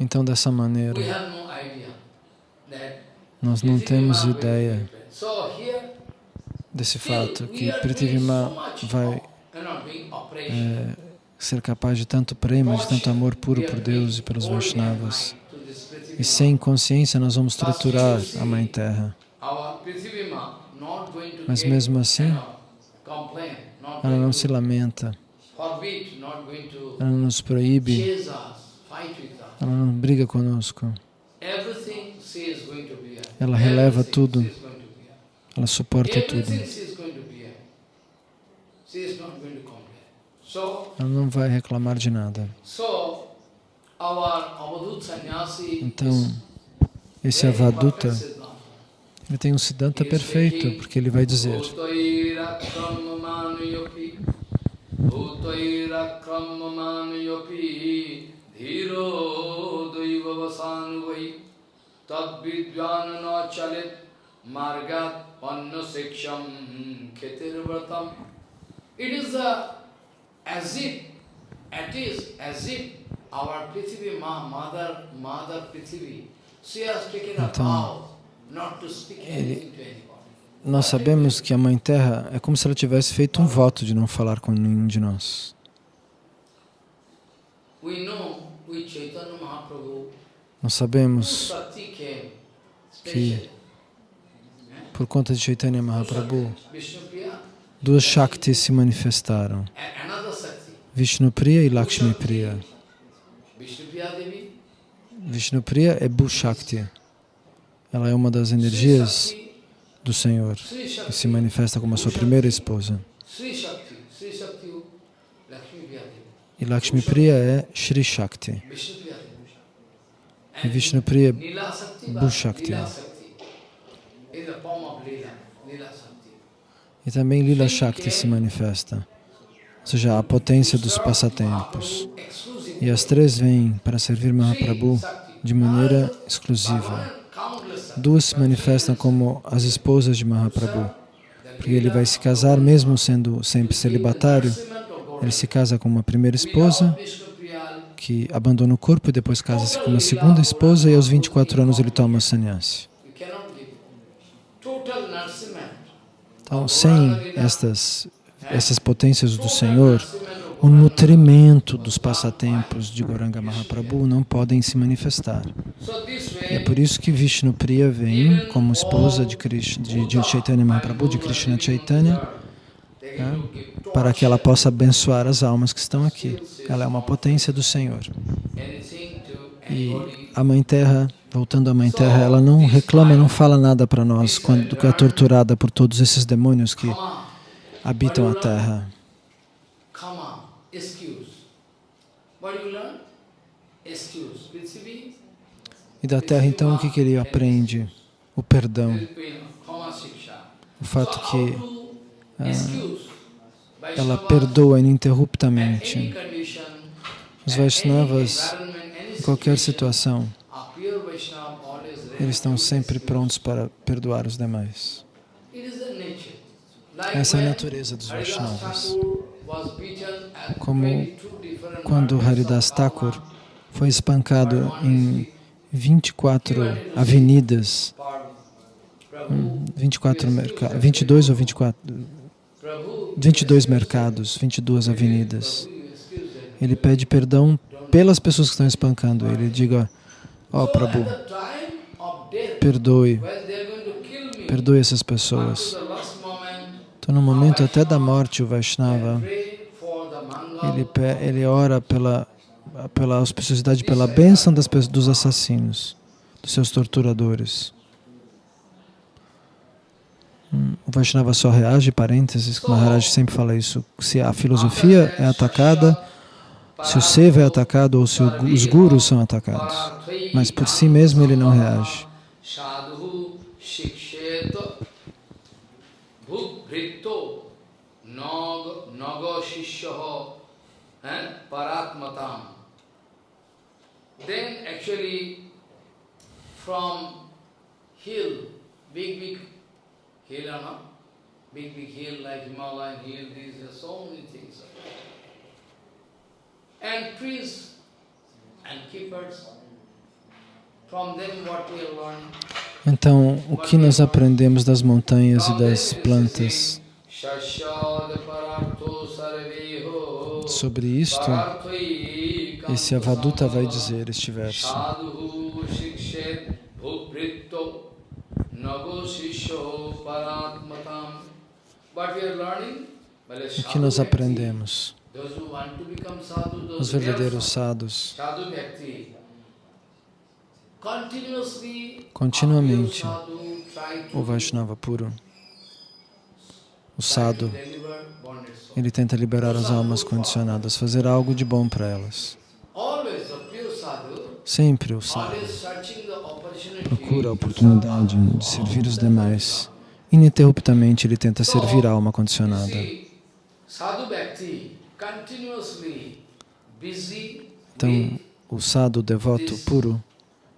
Então, dessa maneira, nós não temos ideia desse fato que much vai é, ser capaz de tanto prema, de tanto amor puro por Deus e pelos Vaishnavas. E sem consciência nós vamos triturar a Mãe Terra. Mas mesmo assim, ela não se lamenta, ela não nos proíbe, ela não briga conosco, ela releva tudo, ela suporta tudo. Ela não vai reclamar de nada. Então, esse Avaduta, ele tem um Siddhanta perfeito, porque ele vai dizer Bhutairakramamanayopi dhiro daivavasanvai margat pannasiksham khetirvatam. It is the, as if, it is as if our Prithvi, Ma, Mother, Mother Prithvi, she has taken a Então, vow not to speak anything to anybody. Nós sabemos que a Mãe Terra é como se ela tivesse feito um voto de não falar com nenhum de nós. Nós sabemos que. Por conta de Chaitanya Mahaprabhu, duas Shaktis se manifestaram. Vishnupriya e Lakshmi Priya. Vishnupriya é Bhushakti. Ela é uma das energias do Senhor e se manifesta como a sua primeira esposa. E Lakshmi Priya é Shri Shakti. E Vishnupriya é Bhushakti. Lila Shakti is a form of Lila, Lila Shakti. E também Lila Shakti se manifesta, ou seja, a potência dos passatempos. E as três vêm para servir Mahaprabhu de maneira exclusiva. Duas se manifestam como as esposas de Mahaprabhu, porque ele vai se casar mesmo sendo sempre celibatário. Ele se casa com uma primeira esposa, que abandona o corpo e depois casa-se com uma segunda esposa e aos 24 anos ele toma sannyasi. Então, sem estas, essas potências do Senhor, o nutrimento dos passatempos de Goranga Mahaprabhu não podem se manifestar. E é por isso que Vishnu Priya vem como esposa de, Krishna, de, de Chaitanya Mahaprabhu, de Krishna Chaitanya, tá? para que ela possa abençoar as almas que estão aqui. Ela é uma potência do Senhor. E a Mãe Terra, voltando à Mãe Terra, ela não reclama, não fala nada para nós quando é torturada por todos esses demônios que habitam a Terra. E da Terra, então, o que, que ele aprende? O perdão. O fato que excuse? ela perdoa ininterruptamente. Os Vaishnavas, em qualquer situação, a pure Vaishnava always ready eles estão sempre prontos para perdoar os demais. Essa é a natureza dos Vaishnavas. Como 22 different Quando Haridas Thakur foi espancado em 24 avenidas, Par- Prabhu, 24 merca 22 ou 24, Prabhu, 22 mercados, 22 avenidas. Ele pede perdão pelas pessoas que estão espancando ele. Diga, ó So Prabhu, at the time of death, perdoe, perdoe essas pessoas. Então, no momento até da morte, o Vaishnava, ele, ele ora pela, pela auspiciosidade, pela bênção das, dos assassinos, dos seus torturadores. Hum, O Vaishnava só reage, parênteses, que Maharaj sempre fala isso, se a filosofia é atacada, se o Seva é atacado ou se os gurus são atacados. Mas por si mesmo ele não reage. Sadhu shiksheta bhukbrito naga naga shishyaha eh, paratmatam. Then actually from hill, big big hill or not, big big hill like Himalayan hill, these are so many things. And trees and keepers, from them what we are learning. Então, o que nós aprendemos das montanhas e das plantas? Sobre isto, esse Avaduta vai dizer este verso. O que nós aprendemos? Os verdadeiros sadhus, Continuamente, o Vaishnava puro, o sadhu, ele tenta liberar as almas condicionadas, fazer algo de bom para elas. Sempre o sadhu procura a oportunidade de servir os demais. Ininterruptamente ele tenta servir a alma condicionada. Então, o sadhu devoto puro,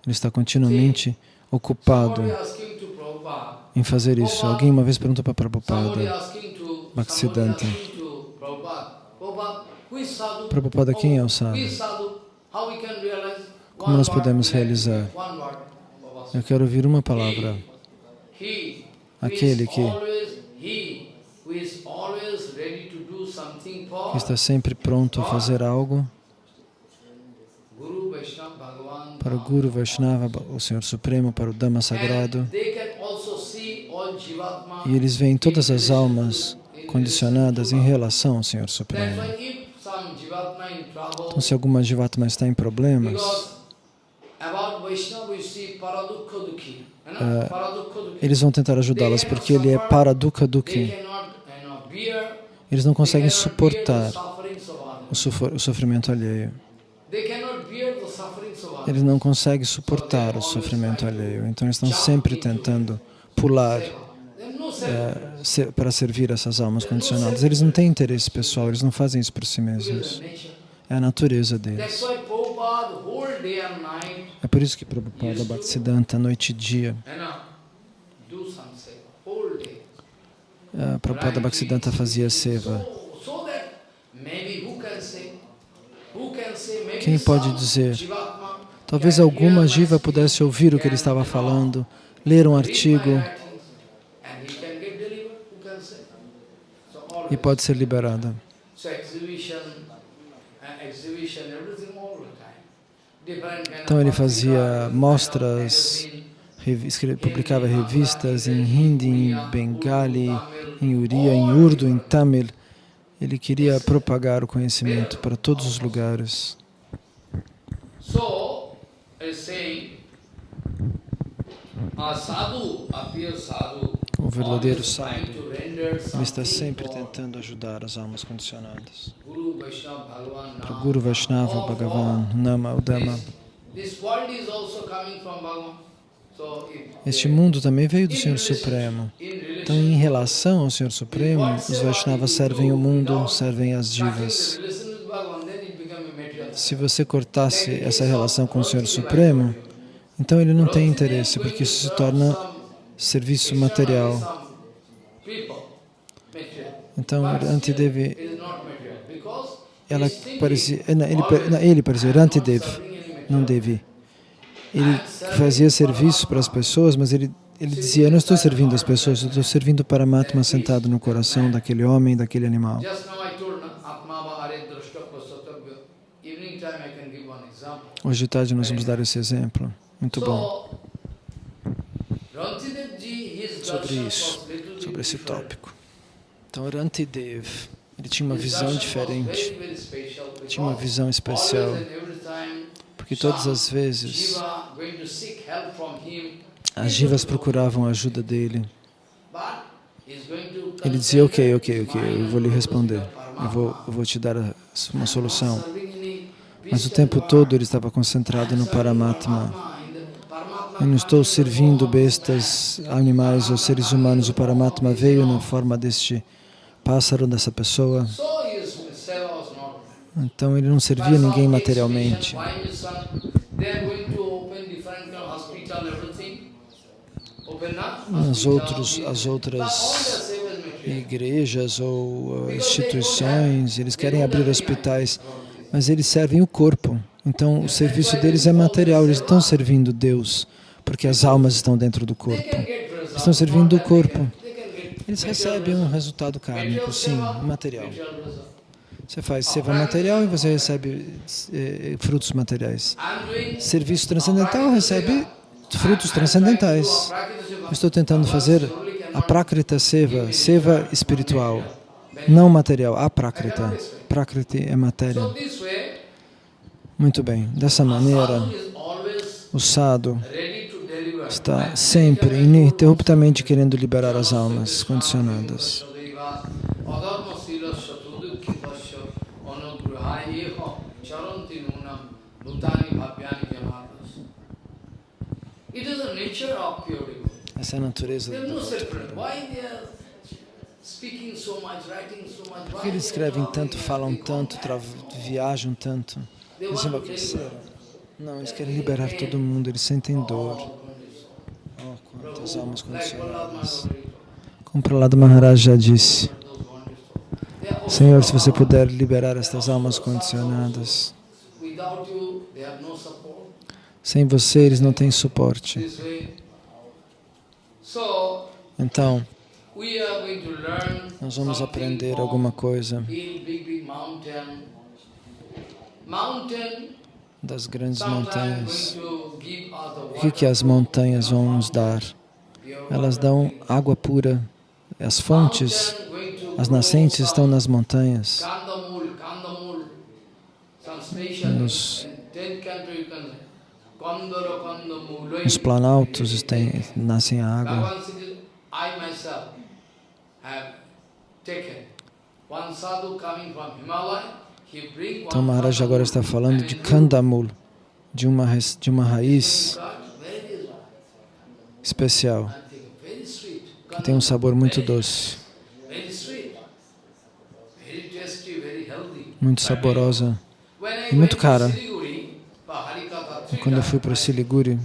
ele está continuamente ocupado em fazer isso. Alguém uma vez perguntou para Prabhupada, Bhaktisiddhanta. Prabhupada, quem é o sadhu? Como nós podemos realizar? Eu quero ouvir uma palavra. Aquele que está sempre pronto a fazer algo Guru Vaishnava Bhagavan para o Guru Vaishnava, o Senhor Supremo, para o Dhamma Sagrado. E eles veem todas as almas condicionadas em relação ao Senhor Supremo. Então, se alguma Jivatma está em problemas, Paradukha Dukhi. eles vão tentar ajudá-las porque ele é Paradukha Dukhi. bear, Eles não conseguem suportar o sofrimento alheio. They cannot bear the sufferings of others. Eles não conseguem suportar o sofrimento alheio. Então, estão sempre tentando pular self. eh, se- para servir essas almas condicionadas. Eles não têm interesse pessoal, eles não fazem isso por si mesmos. É a natureza deles. É por isso que Prabhupada Bhaktisiddhanta, noite e dia, eh, Prabhupada Bhaktisiddhanta fazia seva. Quem pode dizer? Talvez alguma jiva pudesse ouvir o que ele estava falando, ler um artigo e pode ser liberada. Uh, Então ele fazia of mostras, publicava revistas em hindi, em bengali, em uriya, em urdu, em tamil. Ele queria propagar o conhecimento para todos os lugares. So, O verdadeiro sábio, está sempre tentando ajudar as almas condicionadas. Para o. Guru Vaishnava, Bhagavan, Nama, if Este mundo também veio do Senhor Supremo. Então, em relação ao Senhor Supremo, os Vaishnavas servem o mundo, servem as divas. relation with Bhagavan, then it become a material. Se você cortasse essa relação com o Senhor Supremo, então ele não tem interesse, porque isso se torna serviço material. Então, Rantidevi, ela parecia, eh, ele, pa- não, ele parecia, Rantidev, não Devi. Ele fazia serviço para as pessoas, mas ele, ele dizia, eu não estou servindo as pessoas, eu estou servindo o Paramatma sentado no coração daquele homem, daquele animal. Just now I told na- Atma Bahare Drashta Pasatabhya. Evening time I can give one de tarde nós vamos dar esse exemplo. Muito bom. Sobre isso, sobre esse tópico. Então, Rantidev, ele tinha uma visão diferente, tinha uma visão especial, porque todas as vezes as jivas procuravam a ajuda dele. Ele dizia, ok, ok, ok, eu vou lhe on responder, eu vou, eu vou te dar uma solução. Mas o tempo todo ele estava concentrado no Paramatma. Eu não estou servindo bestas, animais ou seres humanos. O Paramatma veio na forma deste pássaro, dessa pessoa. Então ele não servia ninguém materialmente. As, outros, as outras igrejas ou uh, instituições, eles querem abrir hospitais, mas eles servem o corpo. Então o serviço deles é material, eles estão servindo Deus, porque as almas estão dentro do corpo. Estão servindo o corpo. Eles recebem um resultado kármico, sim, material. Você faz seva material e você recebe eh, frutos materiais. Serviço transcendental recebe frutos transcendentais. Eu estou tentando fazer a Prakrita Seva, Seva espiritual, não material, a. Prakriti é matéria. Muito bem, dessa maneira, o deliver. está sempre, ininterruptamente querendo liberar as almas condicionadas. Essa é a natureza do is no devoto. separate. Why they are speaking so much, writing so much. Por que eles escrevem tanto, falam tanto, viajam tanto? Eles enlouqueceram. Não, eles querem liberar todo mundo, eles sentem dor. Oh, quantas almas condicionadas. Como Prahlada Maharaj já disse, Senhor, se você puder liberar estas almas condicionadas, sem você eles não têm suporte. Então, nós vamos aprender alguma coisa das grandes montanhas. O que, que as montanhas vão nos dar? Elas dão água pura. As fontes, as nascentes estão nas montanhas. Nos-. Nos planaltos tem, nascem a água. Então one Maharaj agora está falando de Kandamul, de uma, de uma raiz especial, que tem um sabor muito doce, muito saborosa. E muito cara. Three Quando eu fui para Siliguri,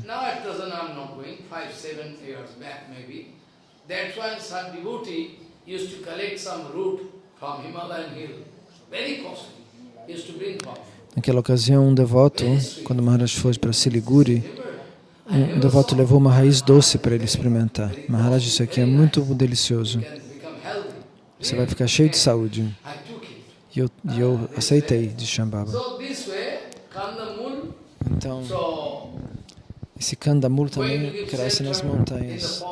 Used to collect some root from Himalayan hill. Very costly. Used to bring naquela ocasião, um devoto, quando Maharaj foi para Siliguri, um, devoto levou uma raiz doce para ele experimentar. Maharaj, isso aqui é muito delicioso. Você vai ficar cheio de saúde. E eu, e eu aceitei de Shambhava. Então, esse Kandamul também cresce nas montanhas.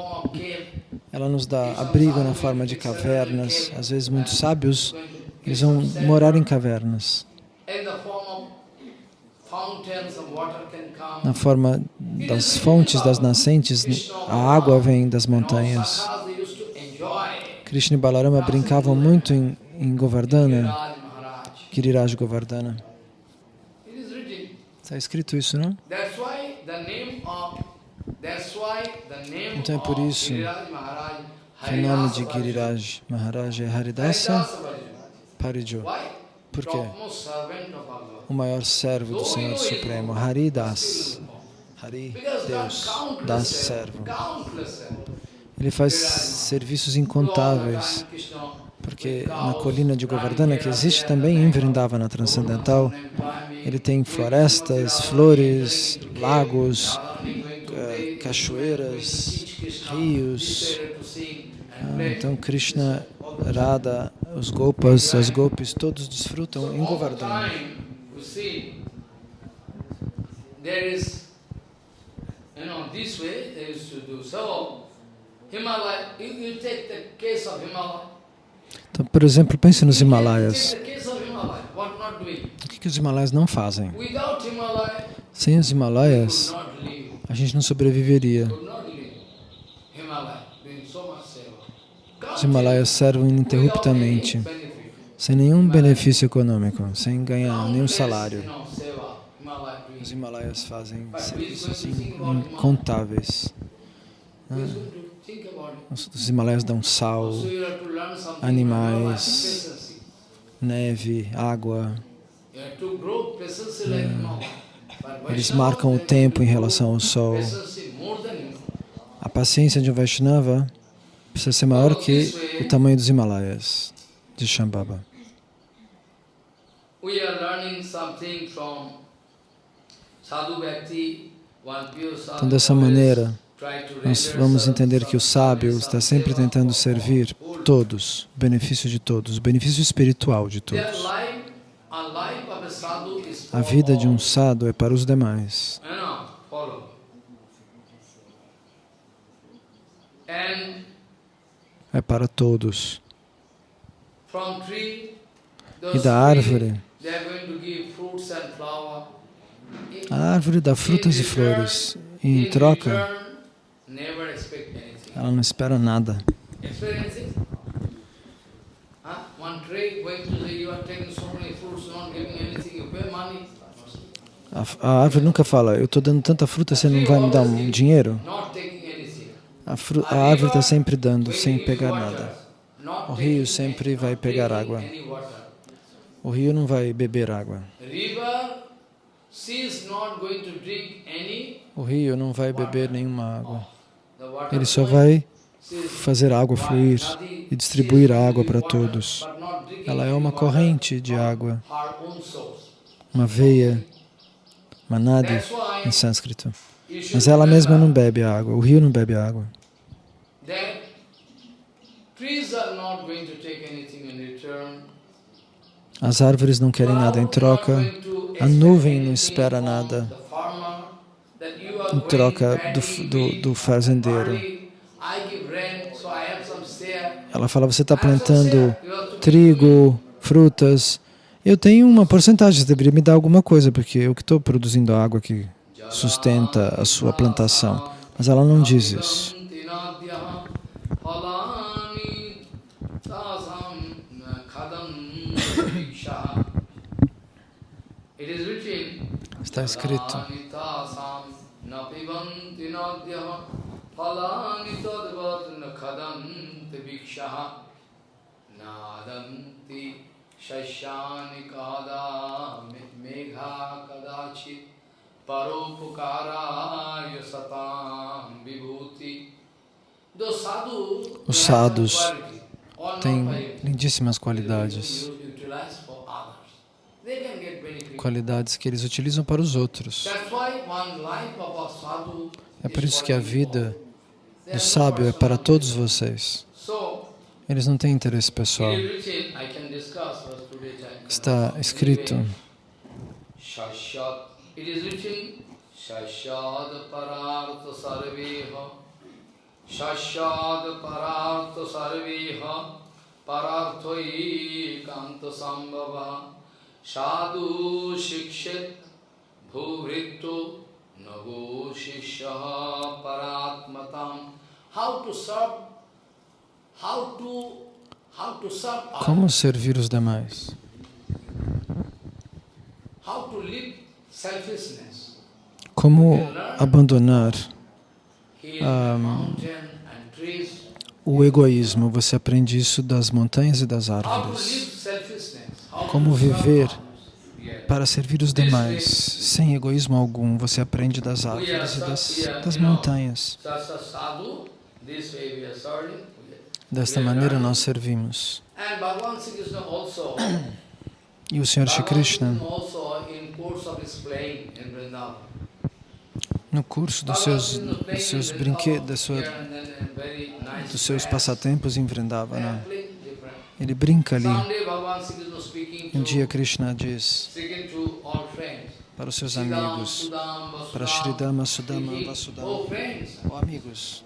Ela nos dá abrigo na forma de cavernas. Às vezes, muitos sábios, eles vão morar em cavernas. Na forma das fontes, das nascentes, a água vem das montanhas. Krishna e Balarama brincavam muito em, em Govardhana. Giriraj Govardhana. Está escrito isso, não? Então é por isso Que o nome de. Giriraj Maharaj é Haridasa. Parijo? Por quê? O maior servo do Senhor Supremo, Haridas. Hari, Deus, das servo. Ele faz serviços incontáveis, porque na colina de Govardhana, que existe também em Vrindavana Transcendental, ele tem florestas, flores, lagos, cachoeiras, rios. Ah, Então Krishna, Radha, os Gopas, as Gopis, todos desfrutam em Govardhana. Então, por exemplo, pense nos Himalaias. O que, que os Himalaias não fazem? Sem os Himalaias. A gente não sobreviveria. Os Himalaias servem ininterruptamente, sem nenhum benefício econômico, sem ganhar nenhum salário. Os Himalaias fazem serviços incontáveis. It? Os, Himalaias dão sal, animais. Neve, água. You Eles marcam o tempo em relação ao sol. A paciência de um Vaishnava precisa ser maior que o tamanho dos Himalaias, de Shambhava. Então, dessa maneira, nós vamos entender que o sábio está sempre tentando servir todos, o benefício de todos, o benefício espiritual de todos. life, a life of a sadhu is A vida de um sadhu é para os demais. É para todos. E da árvore, a árvore dá frutas e flores. E em troca, ela não espera nada. One tree going to say you are taking so many fruits, not giving A, a árvore nunca fala, eu estou dando tanta fruta, você não vai me dar um dinheiro? A, a árvore está sempre dando, sem pegar nada. O rio sempre vai pegar água. O rio não vai beber água. O rio não vai beber nenhuma água. Ele só vai fazer a água fluir e distribuir a água para todos. Ela é uma corrente de água. Uma veia, uma nadi em sânscrito. Mas ela mesma não bebe a água, o rio não bebe a água. As árvores não querem nada em troca, a nuvem não espera nada em troca do, do, do fazendeiro. Ela fala, você está plantando trigo, frutas eu tenho uma porcentagem, você deveria me dar alguma coisa, porque eu que estou produzindo a água que sustenta a sua plantação. Mas ela não diz isso. Está escrito. Nadanti शस्यानि कदा मेघा कदाचित् परोपकाराय सतां विभूति Do sadhu, Os sadhus quality, all têm not by lindíssimas you qualidades. utilize for others. They can get benefit. Qualidades que eles utilizam para os outros. That's why one life of a sadhu É por is isso que a for you vida all. do There's no sábio é para personal todos interest. vocês. So, Eles não têm interesse pessoal. Está escrito, Shashat. It is written, Shashad parartha sarveha. Pararthoi kanta sambhava. Sadhu shikshit bhuvrittu nago shishya paratmatam. How to serve, how to, how to serve como servir os demais? how to live selfishness. Como abandonar Um, o egoísmo? Você aprende isso das montanhas e das árvores. Como viver para servir os demais, sem egoísmo algum. Você aprende das árvores e das, das montanhas. Desta maneira nós servimos. E o Senhor Shri Krishna, Vrindavan. no curso dos seus, dos seus brinquedos, sua, dos seus passatempos em Vrindavana, ele brinca ali. Um dia Krishna diz para os seus amigos, para Sridama, Sudama, Vasudama, Oh amigos,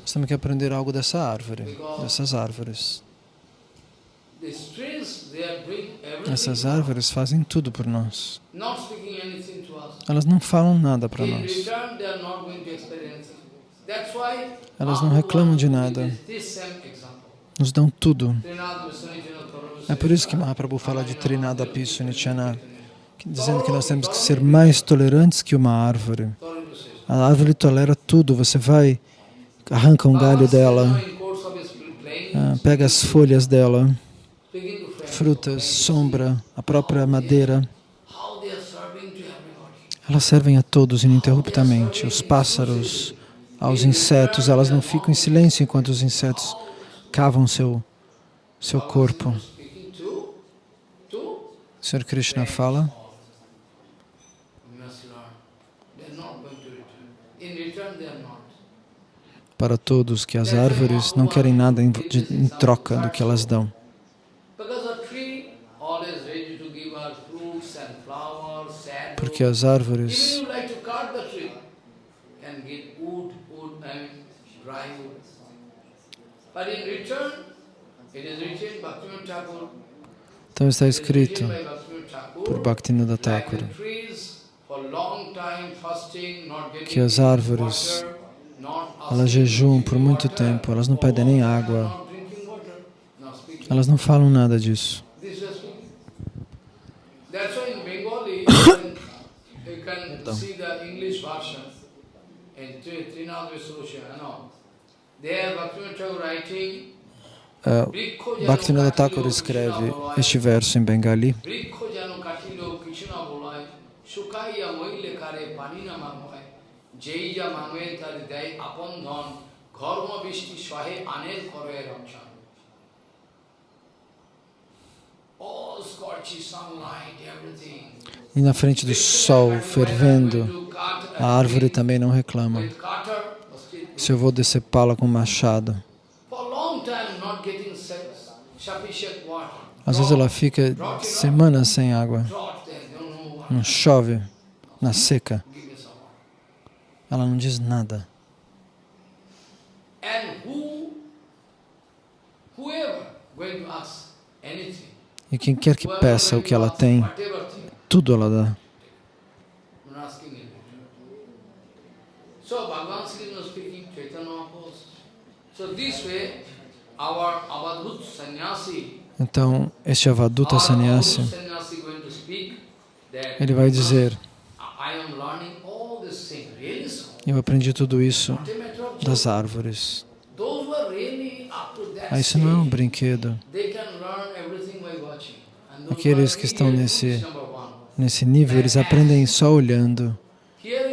nós temos que aprender algo dessa árvore, dessas árvores. Essas árvores fazem tudo por nós. Elas não falam nada para nós. Elas não reclamam de nada. Nos dão tudo. É por isso que Mahaprabhu fala de Trinada Pisu Nityana, dizendo que nós temos que ser mais tolerantes que uma árvore. A árvore tolera tudo, você vai, arranca um galho dela, ah, pega as folhas dela, frutas, sombra, a própria madeira. Elas servem a todos ininterruptamente. Os pássaros, aos insetos, elas não ficam em silêncio enquanto os insetos cavam seu, seu corpo. O Sr. Krishna fala para todos que as árvores não querem nada em, de- em troca do que elas dão. Thakura the trees for long time fasting, not getting que as árvores, elas jejuam por muito tempo, elas não pedem nem água, elas não falam nada disso. This was speaking. That's why in Bengali you can, you can Então. see the English version in Tri- Trinad Solution. There Bhaktivinoda Thakur writing, Uh, Bhaktivinoda Thakur escreve este verso em Bengali. E na frente do sol fervendo, a árvore também não reclama. Se eu vou decepá-la com machado, às vezes ela fica semanas sem água. Não chove, na seca, ela não diz nada. E quem quer que peça o que ela tem, tudo ela dá. I'm not asking it. So Bhagavan Sri Krishna speaking, Chaitanya Mahaprabhu. So this way, our Avadhut sannyasi, Então, este Avaduta Sannyasi, ele vai dizer. Eu aprendi tudo isso das árvores. Ah, isso não é um brinquedo. Aqueles que estão nesse-. Nesse nível, eles aprendem só olhando.